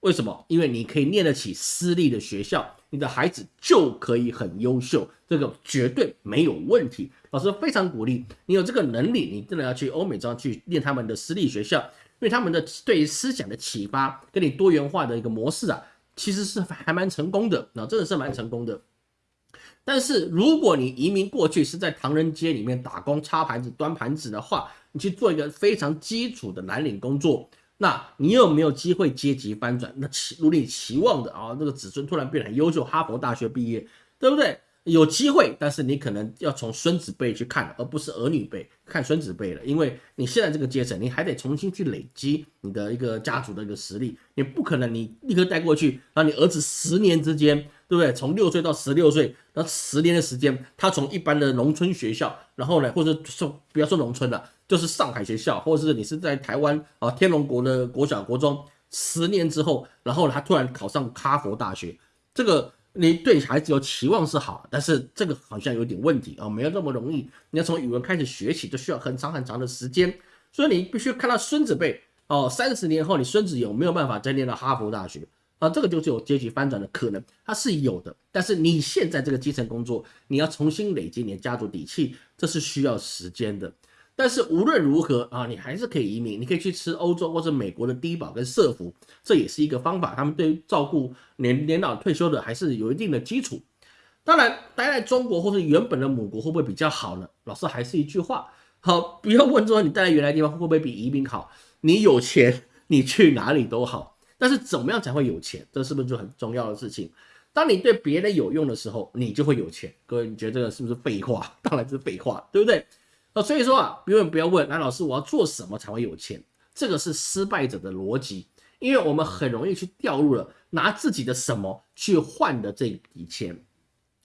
为什么？因为你可以念得起私立的学校，你的孩子就可以很优秀，这个绝对没有问题。老师非常鼓励你有这个能力，你真的要去欧美这样去念他们的私立学校，因为他们的对于思想的启发跟你多元化的一个模式啊，其实是还蛮成功的，那真的是蛮成功的。但是如果你移民过去是在唐人街里面打工、擦盘子、端盘子的话，你去做一个非常基础的蓝领工作，那你有没有机会阶级翻转？那期如你期望的啊，这个子孙突然变得优秀，哈佛大学毕业，对不对？有机会，但是你可能要从孙子辈去看，而不是儿女辈看孙子辈了，因为你现在这个阶层，你还得重新去累积你的一个家族的一个实力，你不可能你立刻带过去，让你儿子十年之间，对不对？从六岁到十六岁，那十年的时间，他从一般的农村学校，然后呢，或者说不要说农村了，就是上海学校，或者是你是在台湾啊天龙国的国小国中，十年之后，然后他突然考上哈佛大学，这个。你对孩子有期望是好，但是这个好像有点问题啊，没有那么容易。你要从语文开始学起，就需要很长很长的时间，所以你必须看到孙子辈哦，三十年后你孙子有没有办法再念到哈佛大学啊？这个就是有阶级翻转的可能，它是有的。但是你现在这个基层工作，你要重新累积你的家族底气，这是需要时间的。但是无论如何啊，你还是可以移民，你可以去吃欧洲或者美国的低保跟社福，这也是一个方法。他们对照顾年年老退休的还是有一定的基础。当然，待在中国或者原本的母国会不会比较好呢？老师还是一句话，好，不要问说你待在原来地方会不会比移民好。你有钱，你去哪里都好。但是怎么样才会有钱？这是不是就很重要的事情？当你对别人有用的时候，你就会有钱。各位，你觉得这个是不是废话？当然是废话，对不对？那 所以说啊，永远不要问那老师我要做什么才会有钱，这个是失败者的逻辑，因为我们很容易去掉入了拿自己的什么去换的这笔钱，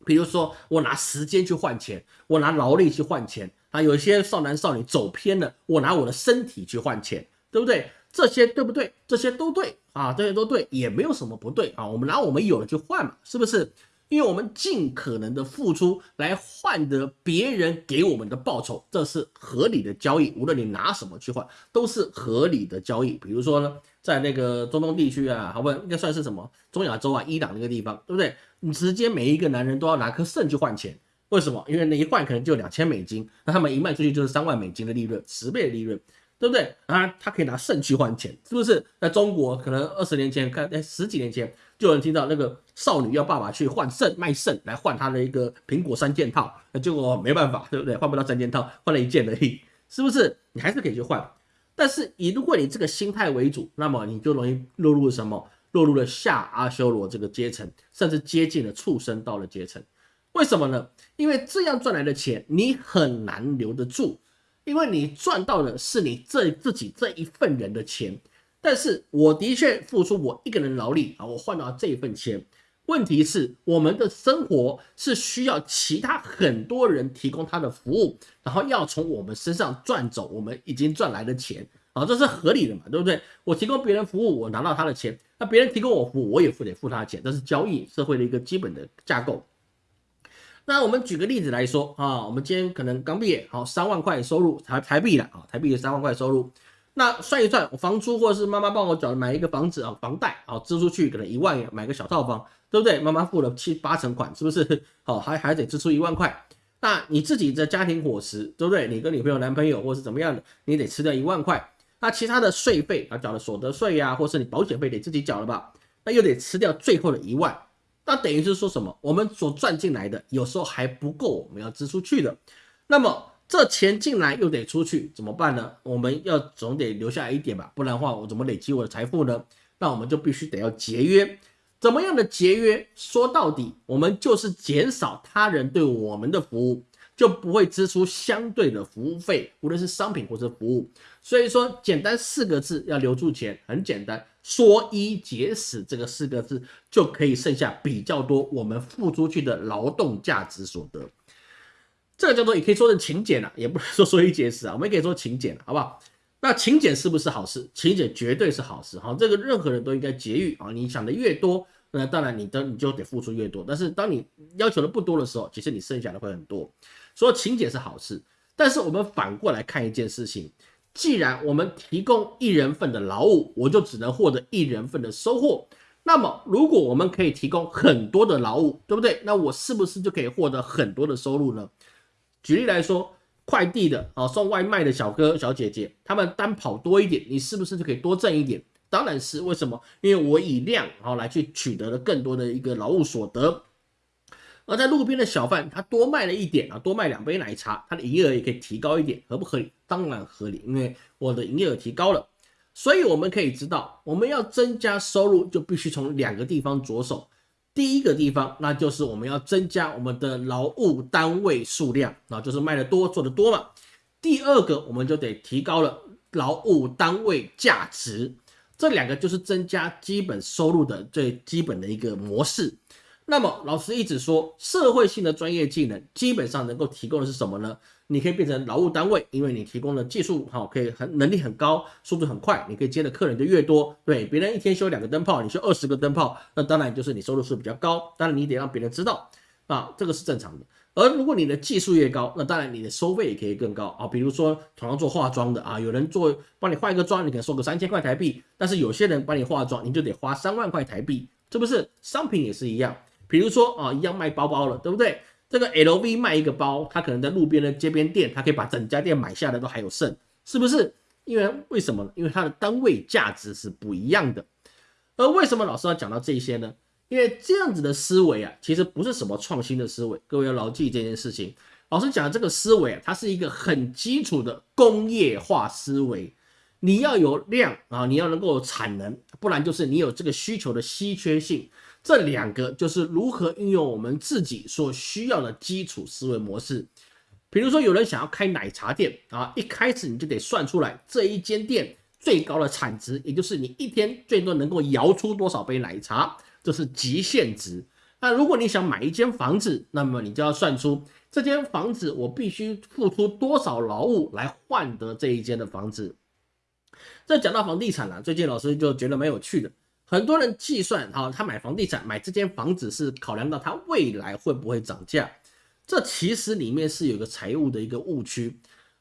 比如说我拿时间去换钱，我拿劳力去换钱啊，有些少男少女走偏了，我拿我的身体去换钱，对不对？这些对不对？这些都对啊，这些都对，也没有什么不对啊，我们拿我们有的去换嘛，是不是？因为我们尽可能的付出来换得别人给我们的报酬，这是合理的交易。无论你拿什么去换，都是合理的交易。比如说呢，在那个中东地区啊，好不，应该算是什么中亚洲啊，伊朗那个地方，对不对？你直接每一个男人都要拿颗肾去换钱，为什么？因为那一换可能就两千美金，那他们一卖出去就是三万美金的利润，十倍的利润。对不对啊？他可以拿肾去换钱，是不是？在中国，可能二十年前，看哎十几年前，就有人听到那个少女要爸爸去换肾，卖肾来换他的一个苹果三件套，那结果没办法，对不对？换不到三件套，换了一件而已，是不是？你还是可以去换，但是以如果你这个心态为主，那么你就容易落入什么？落入了下阿修罗这个阶层，甚至接近了畜生道的阶层。为什么呢？因为这样赚来的钱，你很难留得住。因为你赚到的是你这自己这一份人的钱，但是我的确付出我一个人劳力啊，我换到这一份钱。问题是我们的生活是需要其他很多人提供他的服务，然后要从我们身上赚走我们已经赚来的钱啊，这是合理的嘛，对不对？我提供别人服务，我拿到他的钱，那别人提供我服务，我也付得付他的钱，这是交易社会的一个基本的架构。那我们举个例子来说啊，我们今天可能刚毕业，好三万块收入台台币了啊，台币的三万块收入，那算一算，我房租或者是妈妈帮我缴买一个房子啊，房贷啊支出去可能一万元买个小套房，对不对？妈妈付了七八成款，是不是？好，还还得支出一万块。那你自己的家庭伙食，对不对？你跟女朋友、男朋友或是怎么样的，你得吃掉一万块。那其他的税费啊，缴的所得税呀，或是你保险费得自己缴了吧？那又得吃掉最后的一万。那等于是说什么？我们所赚进来的有时候还不够，我们要支出去的。那么这钱进来又得出去，怎么办呢？我们要总得留下来一点吧，不然的话我怎么累积我的财富呢？那我们就必须得要节约。怎么样的节约？说到底，我们就是减少他人对我们的服务。就不会支出相对的服务费，无论是商品或者服务。所以说，简单四个字要留住钱，很简单，说一节食这个四个字就可以剩下比较多我们付出去的劳动价值所得。这个叫做也可以说是勤俭了，也不能说说一节食啊，我们可以说勤俭，好不好？那勤俭是不是好事？勤俭绝对是好事，哈，这个任何人都应该节欲啊。你想的越多。那当然，你的你就得付出越多。但是当你要求的不多的时候，其实你剩下的会很多。说勤俭是好事。但是我们反过来看一件事情，既然我们提供一人份的劳务，我就只能获得一人份的收获。那么如果我们可以提供很多的劳务，对不对？那我是不是就可以获得很多的收入呢？举例来说，快递的啊，送外卖的小哥小姐姐，他们单跑多一点，你是不是就可以多挣一点？当然是，为什么？因为我以量啊来去取得了更多的一个劳务所得。而在路边的小贩，他多卖了一点啊，多卖两杯奶茶，他的营业额也可以提高一点，合不合理？当然合理，因为我的营业额提高了。所以我们可以知道，我们要增加收入，就必须从两个地方着手。第一个地方，那就是我们要增加我们的劳务单位数量，啊，就是卖的多，做的多嘛。第二个，我们就得提高了劳务单位价值，这两个就是增加基本收入的最基本的一个模式。那么老师一直说，社会性的专业技能基本上能够提供的是什么呢？你可以变成劳务单位，因为你提供的技术好，可以很能力很高，速度很快，你可以接的客人就越多。对，别人一天修两个灯泡，你修二十个灯泡，那当然就是你收入是比较高。当然你得让别人知道啊，这个是正常的。而如果你的技术越高，那当然你的收费也可以更高啊。比如说同样做化妆的啊，有人做帮你化一个妆，你可能收个三千块台币，但是有些人帮你化妆，你就得花三万块台币，是不是？商品也是一样。比如说啊，一样卖包包了，对不对？这个 LV 卖一个包，他可能在路边的街边店，他可以把整家店买下来都还有剩，是不是？因为为什么？因为它的单位价值是不一样的。而为什么老师要讲到这些呢？因为这样子的思维啊，其实不是什么创新的思维。各位要牢记这件事情。老师讲的这个思维啊，它是一个很基础的工业化思维。你要有量啊，你要能够有产能，不然就是你有这个需求的稀缺性。这两个就是如何运用我们自己所需要的基础思维模式。比如说，有人想要开奶茶店啊，一开始你就得算出来这一间店最高的产值，也就是你一天最多能够摇出多少杯奶茶，这是极限值。那如果你想买一间房子，那么你就要算出这间房子我必须付出多少劳务来换得这一间的房子。这讲到房地产了，最近老师就觉得蛮有趣的。很多人计算，哈，他买房地产买这间房子是考量到他未来会不会涨价，这其实里面是有个财务的一个误区。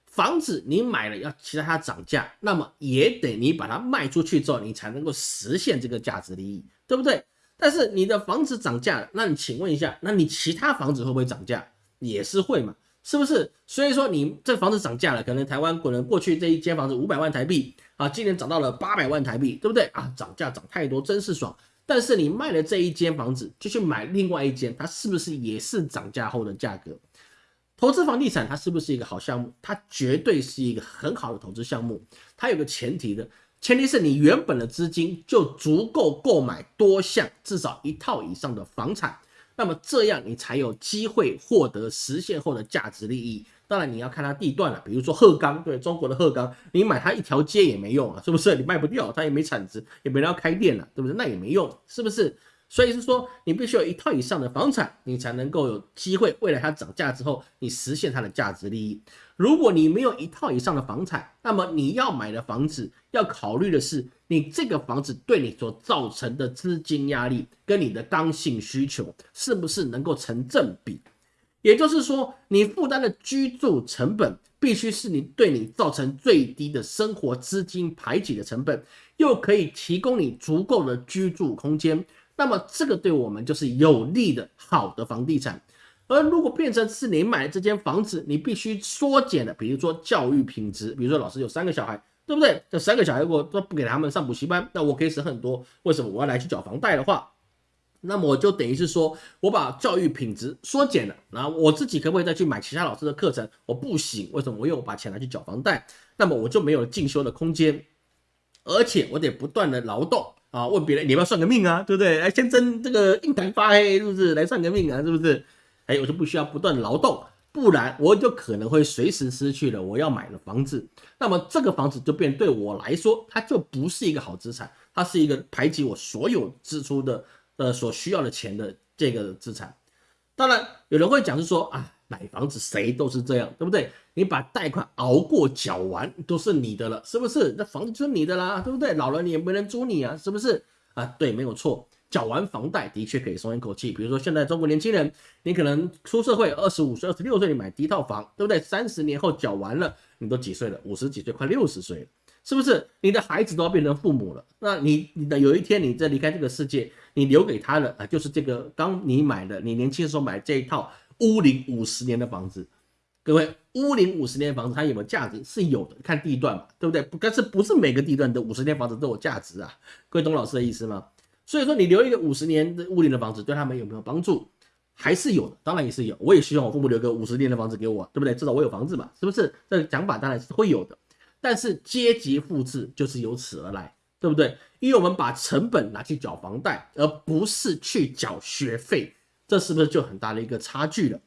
房子你买了要期待它涨价，那么也得你把它卖出去之后，你才能够实现这个价值利益，对不对？但是你的房子涨价，那你请问一下，那你其他房子会不会涨价？也是会嘛。是不是？所以说你这房子涨价了，可能台湾可能过去这一间房子五百万台币啊，今年涨到了八百万台币，对不对啊？涨价涨太多，真是爽。但是你卖了这一间房子，就去买另外一间，它是不是也是涨价后的价格？投资房地产它是不是一个好项目？它绝对是一个很好的投资项目。它有个前提的，前提是你原本的资金就足够购买多项至少一套以上的房产。那么这样你才有机会获得实现后的价值利益。当然你要看它地段了，比如说鹤岗，对中国的鹤岗，你买它一条街也没用啊，是不是？你卖不掉，它也没产值，也没人要开店了，对不对？那也没用，是不是？所以是说，你必须有一套以上的房产，你才能够有机会，未来它涨价之后，你实现它的价值利益。如果你没有一套以上的房产，那么你要买的房子，要考虑的是。你这个房子对你所造成的资金压力跟你的刚性需求是不是能够成正比？也就是说，你负担的居住成本必须是你对你造成最低的生活资金排挤的成本，又可以提供你足够的居住空间。那么这个对我们就是有利的好的房地产。而如果变成是你买这间房子，你必须缩减的，比如说教育品质，比如说老师有三个小孩。对不对？这三个小孩如果都不给他们上补习班，那我可以省很多。为什么我要来去缴房贷的话，那么我就等于是说我把教育品质缩减了。然后我自己可不可以再去买其他老师的课程？我不行。为什么？我又把钱拿去缴房贷，那么我就没有进修的空间，而且我得不断的劳动啊，问别人你要不要算个命啊？对不对？哎，先争这个印堂发黑，是不是？来算个命啊？是不是？哎，我就不需要不断劳动。不然我就可能会随时失去了我要买的房子，那么这个房子就变对我来说，它就不是一个好资产，它是一个排挤我所有支出的呃所需要的钱的这个资产。当然有人会讲是说啊，买房子谁都是这样，对不对？你把贷款熬过缴完都是你的了，是不是？那房子就是你的啦，对不对？老了你也没人租你啊，是不是？啊，对，没有错。缴完房贷的确可以松一口气。比如说现在中国年轻人，你可能出社会二十五岁、二十六岁，你买第一套房，对不对？三十年后缴完了，你都几岁了？五十几岁，快六十岁了，是不是？你的孩子都要变成父母了，那你你的有一天你在离开这个世界，你留给他的啊，就是这个刚你买的，你年轻的时候买这一套屋龄五十年的房子。各位，屋龄五十年的房子，它有没有价值？是有的，看地段嘛，对不对？但是不是每个地段的五十年房子都有价值啊？各位懂老师的意思吗？所以说，你留一个五十年的屋龄的房子，对他们有没有帮助？还是有的，当然也是有。我也希望我父母留个五十年的房子给我，对不对？至少我有房子嘛，是不是？这个讲法当然是会有的。但是阶级复制就是由此而来，对不对？因为我们把成本拿去缴房贷，而不是去缴学费，这是不是就很大的一个差距了？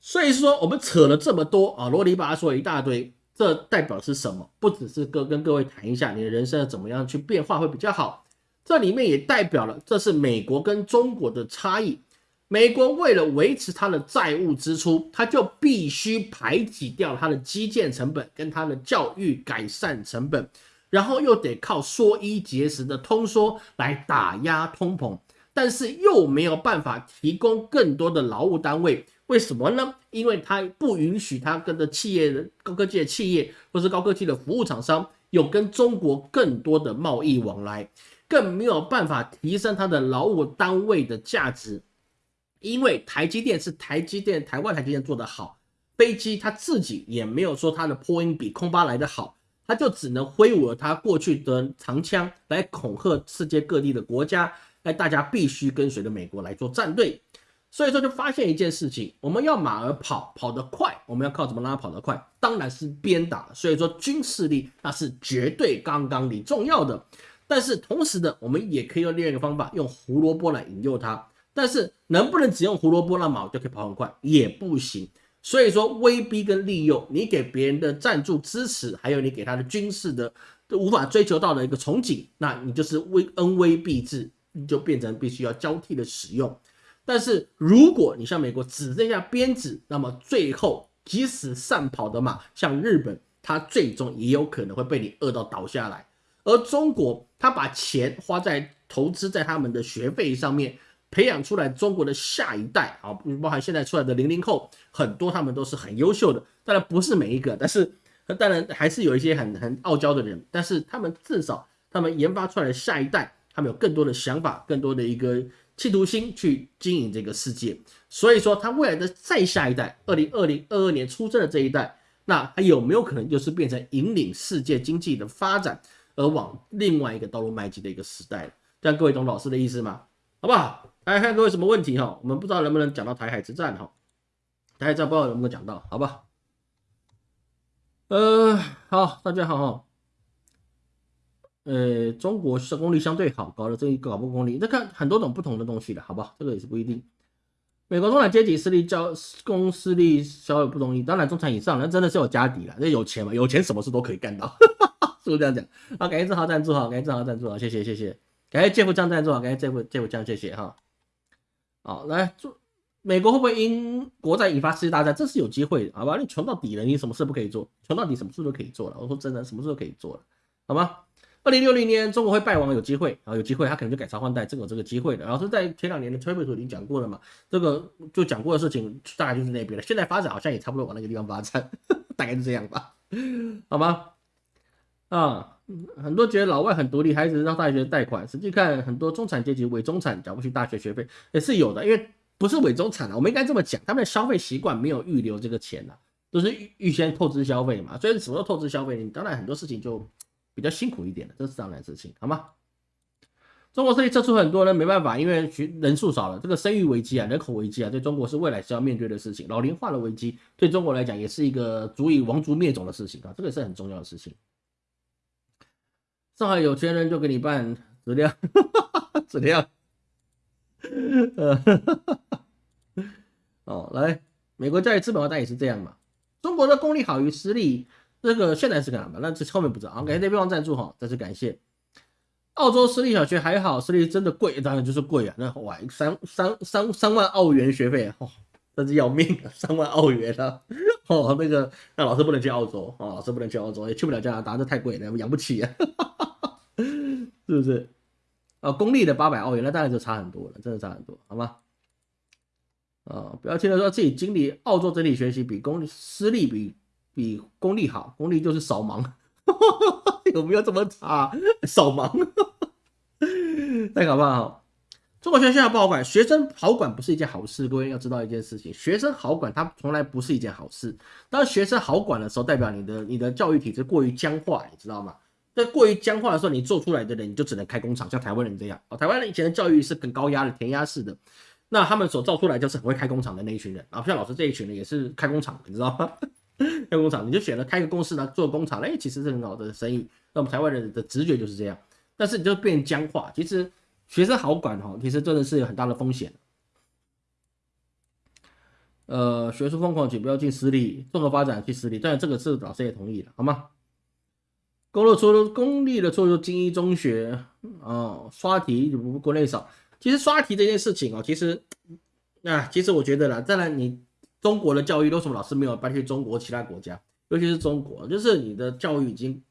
所以说，我们扯了这么多啊，罗里吧说了一大堆，这代表是什么？不只是各跟各位谈一下你的人生怎么样去变化会比较好，这里面也代表了这是美国跟中国的差异。美国为了维持它的债务支出，它就必须排挤掉它的基建成本跟它的教育改善成本，然后又得靠缩衣节食的通缩来打压通膨，但是又没有办法提供更多的劳务单位。为什么呢？因为它不允许它跟的企业的高科技的企业，或是高科技的服务厂商有跟中国更多的贸易往来，更没有办法提升它的劳务单位的价值。因为台积电是台积电台湾台积电做得好，飞机它自己也没有说它的波音比空巴来的好，它就只能挥舞了它过去的长枪来恐吓世界各地的国家，哎，大家必须跟随着美国来做战队。所以说，就发现一件事情：我们要马儿跑，跑得快，我们要靠怎么让它跑得快？当然是鞭打。所以说，军事力那是绝对刚刚里重要的。但是同时的，我们也可以用另一个方法，用胡萝卜来引诱它。但是能不能只用胡萝卜让马就可以跑很快？也不行。所以说，威逼跟利诱，你给别人的赞助支持，还有你给他的军事的都无法追求到的一个憧憬，那你就是威恩威必至，你就变成必须要交替的使用。但是如果你像美国只剩下鞭子，那么最后即使善跑的马，像日本，它最终也有可能会被你饿到倒下来。而中国，它把钱花在投资在他们的学费上面，培养出来中国的下一代啊，包含现在出来的零零后，很多他们都是很优秀的。当然不是每一个，但是当然还是有一些很很傲娇的人。但是他们至少他们研发出来的下一代，他们有更多的想法，更多的一个。企图心去经营这个世界，所以说他未来的再下一代，二零二零二二年出生的这一代，那他有没有可能就是变成引领世界经济的发展而往另外一个道路迈进的一个时代这样各位懂老师的意思吗？好不好？来看各位什么问题哈？我们不知道能不能讲到台海之战哈？台海战不知道能不能讲到，好吧？呃，好，大家好哈。呃，中国是功率相对好，搞的这一个搞不功率，那看很多种不同的东西的，好不好？这个也是不一定。美国中产阶级势力较公势力稍有不同意，当然中产以上那真的是有家底了，那有钱嘛，有钱什么事都可以干到，是不是这样讲？好，感谢正豪赞助哈，感谢正豪赞助哈，谢谢谢谢，感谢杰夫酱赞助哈，感谢杰夫杰夫酱谢谢哈。好，来，做美国会不会因国债引发世界大战？这是有机会的，好吧？你穷到底了，你什么事不可以做？穷到底什么事都可以做了。我说真的，什么事都可以做了，好吗？二零六零年中国会败亡，有机会啊，有机会，他可能就改朝换代，这个有这个机会的。然后是在前两年的推背图已经讲过了嘛，这个就讲过的事情大概就是那边了。现在发展好像也差不多往那个地方发展，大概是这样吧，好吗？啊，很多觉得老外很独立，孩子让大学贷款，实际看很多中产阶级伪中产缴不起大学学费也是有的，因为不是伪中产啊，我们应该这么讲，他们的消费习惯没有预留这个钱呐，都是预预先透支消费嘛，所以什么时候透支消费，你当然很多事情就。比较辛苦一点的，这是当然事情，好吗？中国势力撤出很多人没办法，因为人数少了，这个生育危机啊，人口危机啊，对中国是未来是要面对的事情。老龄化的危机对中国来讲也是一个足以亡族灭种的事情啊，这个是很重要的事情。上海有钱人就给你办质量，质量，呃，哦，来，美国教育资本化当然也是这样嘛，中国的公立好于私立。这个现在是干嘛？那这后面不知道啊。感谢对方赞助哈，再次感谢。澳洲私立小学还好，私立真的贵，当然就是贵啊。那哇，三三三三万澳元学费，哦，真是要命啊！三万澳元啊！哦，那个那老师不能去澳洲啊，老师不能去澳洲，也去不了加拿大，这太贵了，养不起啊，是不是？哦，公立的八百澳元，那当然就差很多了，真的差很多，好吗？啊，不要听他说自己经历澳洲整体学习比公立私立比比公立好，公立就是扫盲，有没有这么差？扫盲，太可怕了。中国学校不好管，学生好管不是一件好事。各位要知道一件事情，学生好管，它从来不是一件好事。当学生好管的时候，代表你的你的教育体制过于僵化，你知道吗？在过于僵化的时候，你做出来的人你就只能开工厂，像台湾人这样。哦，台湾人以前的教育是很高压的、填鸭式的，那他们所造出来就是很会开工厂的那一群人。啊，像老师这一群人也是开工厂，你知道吗？开工厂，你就选了开个公司呢，做工厂，哎，其实是很好的生意。那我们台湾人的直觉就是这样，但是你就变僵化，其实。学生好管哈，其实真的是有很大的风险。呃，学术疯狂请不要进私立，综合发展去私立，当然这个是老师也同意的，好吗？公立出公立的出入精英中学啊，刷题不国内少。其实刷题这件事情哦，其实啊，其实我觉得啦，当然你中国的教育为什么老师没有搬去中国其他国家，尤其是中国，就是你的教育已经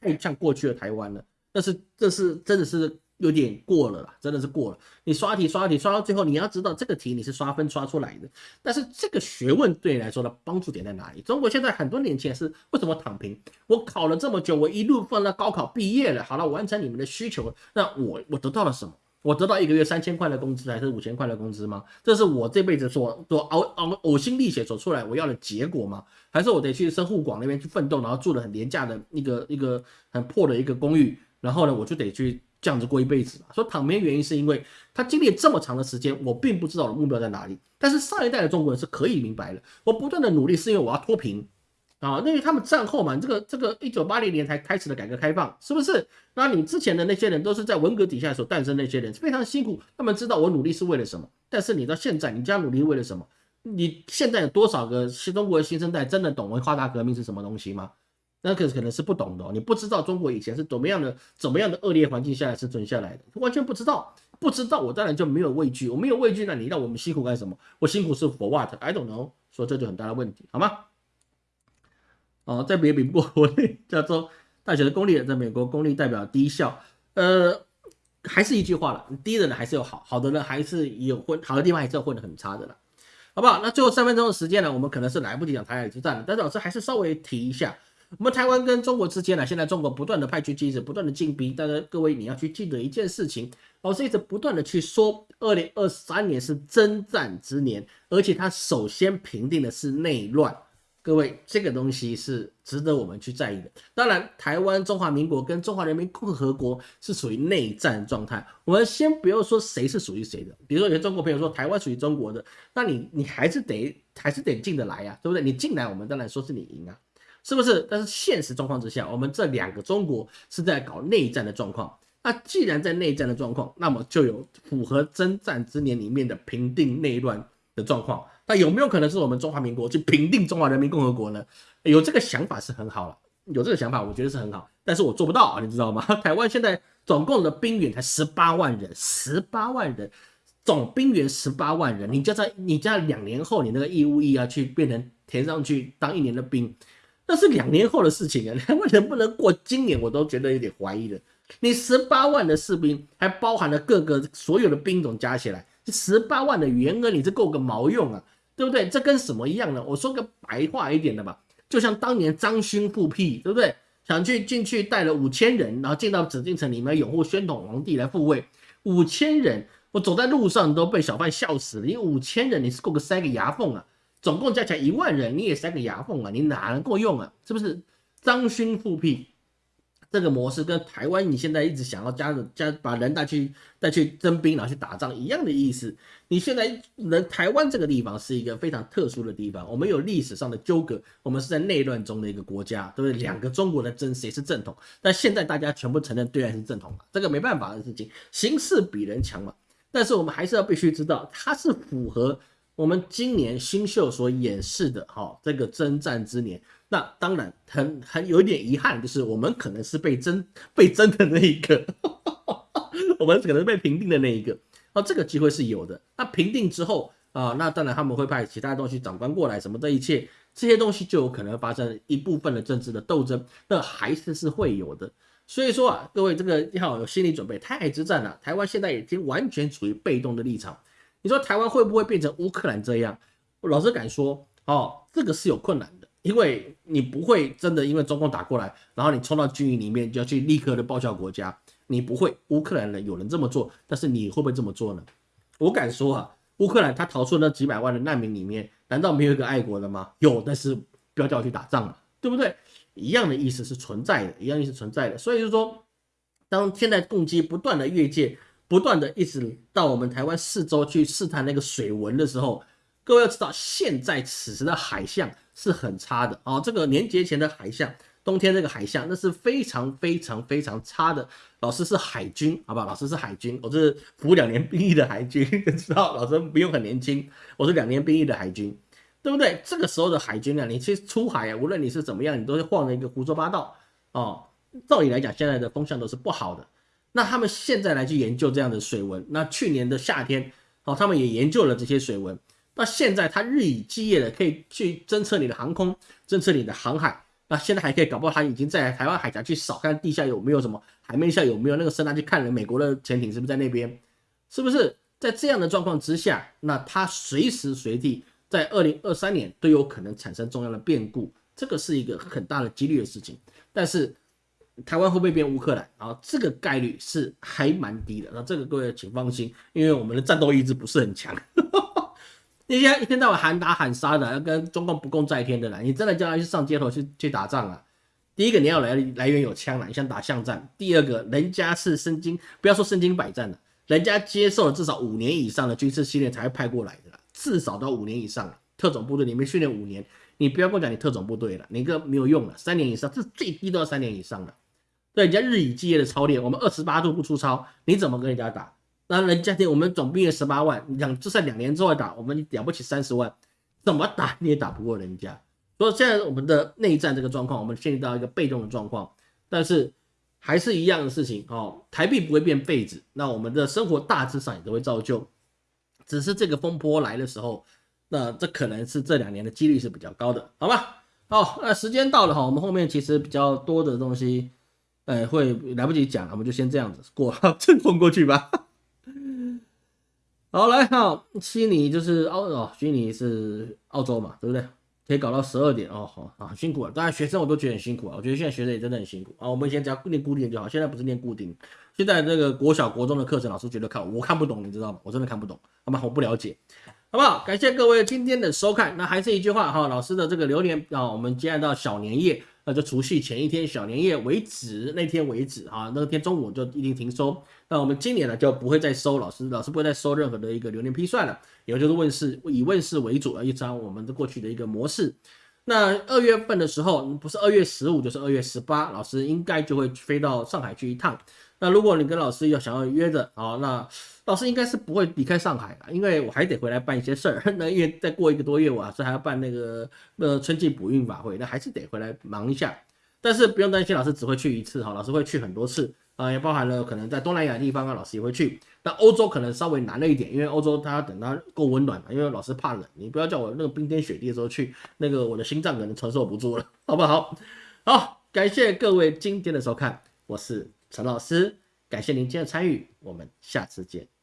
太像过去的台湾了。但是这是真的是。有点过了啦，真的是过了。你刷题刷题刷到最后，你要知道这个题你是刷分刷出来的，但是这个学问对你来说的帮助点在哪里？中国现在很多年轻人是为什么躺平？我考了这么久，我一路放到高考毕业了，好了，完成你们的需求，那我我得到了什么？我得到一个月三千块的工资还是五千块的工资吗？这是我这辈子所所熬熬呕心沥血所出来我要的结果吗？还是我得去深沪广那边去奋斗，然后住了很廉价的一个一个很破的一个公寓，然后呢，我就得去。这样子过一辈子嘛？说躺平原因是因为他经历这么长的时间，我并不知道我的目标在哪里。但是上一代的中国人是可以明白的。我不断的努力是因为我要脱贫啊，因为他们战后嘛，这个这个一九八零年才开始的改革开放，是不是？那你之前的那些人都是在文革底下所诞生那些人，非常辛苦。他们知道我努力是为了什么。但是你到现在，你这样努力为了什么？你现在有多少个新中国的新生代真的懂文化大革命是什么东西吗？那可可能是不懂的，你不知道中国以前是怎么样的、怎么样的恶劣环境下来生存下来的，完全不知道。不知道我当然就没有畏惧，我没有畏惧，那你让我们辛苦干什么？我辛苦是 for what？I don't know。说这就很大的问题，好吗？哦，再别比不过国内加州大学的公立，在美国公立代表低效。呃，还是一句话了，低的人还是有好，好的人还是有混，好的地方还是有混的很差的了，好不好？那最后三分钟的时间呢，我们可能是来不及讲台海之战了，但是老师还是稍微提一下。我们台湾跟中国之间呢，现在中国不断的派军机子，不断的进兵。但是各位你要去记得一件事情，老师一直不断的去说，二零二三年是征战之年，而且他首先平定的是内乱。各位，这个东西是值得我们去在意的。当然，台湾中华民国跟中华人民共和国是属于内战状态。我们先不要说谁是属于谁的，比如说有些中国朋友说台湾属于中国的，那你你还是得还是得进得来呀，对不对？你进来，我们当然说是你赢啊。是不是？但是现实状况之下，我们这两个中国是在搞内战的状况。那既然在内战的状况，那么就有符合征战之年里面的平定内乱的状况。那有没有可能是我们中华民国去平定中华人民共和国呢？有这个想法是很好了，有这个想法，我觉得是很好。但是我做不到啊，你知道吗？台湾现在总共的兵员才十八万人，十八万人，总兵员十八万人，你就在你在两年后，你那个义务役啊，去变成填上去当一年的兵。那是两年后的事情啊，两万能不能过今年，我都觉得有点怀疑了。你十八万的士兵，还包含了各个所有的兵种加起来，这十八万的员额，你这够个毛用啊？对不对？这跟什么一样呢？我说个白话一点的吧，就像当年张勋复辟，对不对？想去进去带了五千人，然后进到紫禁城里面拥护宣统皇帝来复位，五千人，我走在路上都被小贩笑死了，因为五千人你是够个塞个牙缝啊。总共加起来一万人，你也塞个牙缝啊？你哪能够用啊？是不是？张勋复辟这个模式跟台湾你现在一直想要加的加把人带去带去征兵，然后去打仗一样的意思。你现在人台湾这个地方是一个非常特殊的地方，我们有历史上的纠葛，我们是在内乱中的一个国家，对不对？两个中国的争谁是正统？但现在大家全部承认对岸是正统了？这个没办法的事情，形势比人强嘛。但是我们还是要必须知道，它是符合。我们今年新秀所演示的哈，这个征战之年，那当然很很有一点遗憾，就是我们可能是被征被征的那一个，我们可能是被平定的那一个，哦，这个机会是有的。那平定之后啊，那当然他们会派其他东西长官过来，什么这一切这些东西就有可能发生一部分的政治的斗争，那还是是会有的。所以说啊，各位这个要有心理准备，台海之战啊，台湾现在已经完全处于被动的立场。你说台湾会不会变成乌克兰这样？老实敢说，哦，这个是有困难的，因为你不会真的因为中共打过来，然后你冲到军营里面就要去立刻的报效国家，你不会。乌克兰人有人这么做，但是你会不会这么做呢？我敢说啊，乌克兰他逃出那几百万的难民里面，难道没有一个爱国的吗？有，但是不要叫我去打仗了，对不对？一样的意思是存在的，一样意思存在的。所以就说，当现在攻击不断的越界，不断的一直到我们台湾四周去试探那个水文的时候，各位要知道，现在此时的海象是很差的啊。这个年节前的海象，冬天这个海象那是非常非常非常差的。老师是海军，好吧？老师是海军，我是服两年兵役的海军，知道？老师不用很年轻，我是两年兵役的海军。对不对？这个时候的海军啊，你去出海啊，无论你是怎么样，你都是晃着一个胡说八道哦。照理来讲，现在的风向都是不好的。那他们现在来去研究这样的水文，那去年的夏天哦，他们也研究了这些水文。那现在他日以继夜的可以去侦测你的航空，侦测你的航海。那现在还可以搞不好他已经在台湾海峡去扫看地下有没有什么，海面下有没有那个声呐去看了美国的潜艇是不是在那边？是不是在这样的状况之下，那他随时随地。在二零二三年都有可能产生重要的变故，这个是一个很大的几率的事情。但是台湾会不会变乌克兰啊？这个概率是还蛮低的。那这个各位请放心，因为我们的战斗意志不是很强。那些一天到晚喊打喊杀的，要跟中共不共在天的啦，你真的叫他去上街头去去打仗啊？第一个你要来来源有枪了，你想打巷战；第二个人家是身经，不要说身经百战了，人家接受了至少五年以上的军事训练才会派过来的。至少到五年以上了特种部队里面训练五年，你不要跟我讲你特种部队了，你个没有用了，三年以上，这最低都要三年以上的。对，人家日以继夜的操练，我们二十八度不出操，你怎么跟人家打？那人家我们总兵力十八万，两就算两年之后打，我们了不起三十万，怎么打你也打不过人家。所以现在我们的内战这个状况，我们陷入到一个被动的状况，但是还是一样的事情哦，台币不会变废纸，那我们的生活大致上也都会照旧。只是这个风波来的时候，那这可能是这两年的几率是比较高的，好吧？好，那时间到了哈，我们后面其实比较多的东西，呃，会来不及讲，我们就先这样子过，正混过去吧。好，来哈，悉尼就是澳哦，悉尼是澳洲嘛，对不对？可以搞到十二点哦，好啊，辛苦了。当然学生我都觉得很辛苦啊，我觉得现在学生也真的很辛苦啊。我们以前只要念固定就好，现在不是念固定。现在这个国小、国中的课程，老师觉得看我看不懂，你知道吗？我真的看不懂，好吗？我不了解，好不好？感谢各位今天的收看。那还是一句话哈，老师的这个流年啊，我们接下来到小年夜，那就除夕前一天小年夜为止，那天为止啊，那天中午就一定停收。那我们今年呢就不会再收，老师老师不会再收任何的一个流年批算了，也就是问世以问世为主，一张我们的过去的一个模式。那二月份的时候，不是二月十五就是二月十八，老师应该就会飞到上海去一趟。那如果你跟老师要想要约着啊，那老师应该是不会离开上海的，因为我还得回来办一些事儿。那因为再过一个多月，我是还要办那个呃春季补运法会，那还是得回来忙一下。但是不用担心，老师只会去一次哈，老师会去很多次啊，也包含了可能在东南亚地方啊，老师也会去。那欧洲可能稍微难了一点，因为欧洲它要等它够温暖嘛因为老师怕冷，你不要叫我那个冰天雪地的时候去，那个我的心脏可能承受不住了，好不好？好，感谢各位今天的收看，我是。陈老师，感谢您今天的参与，我们下次见。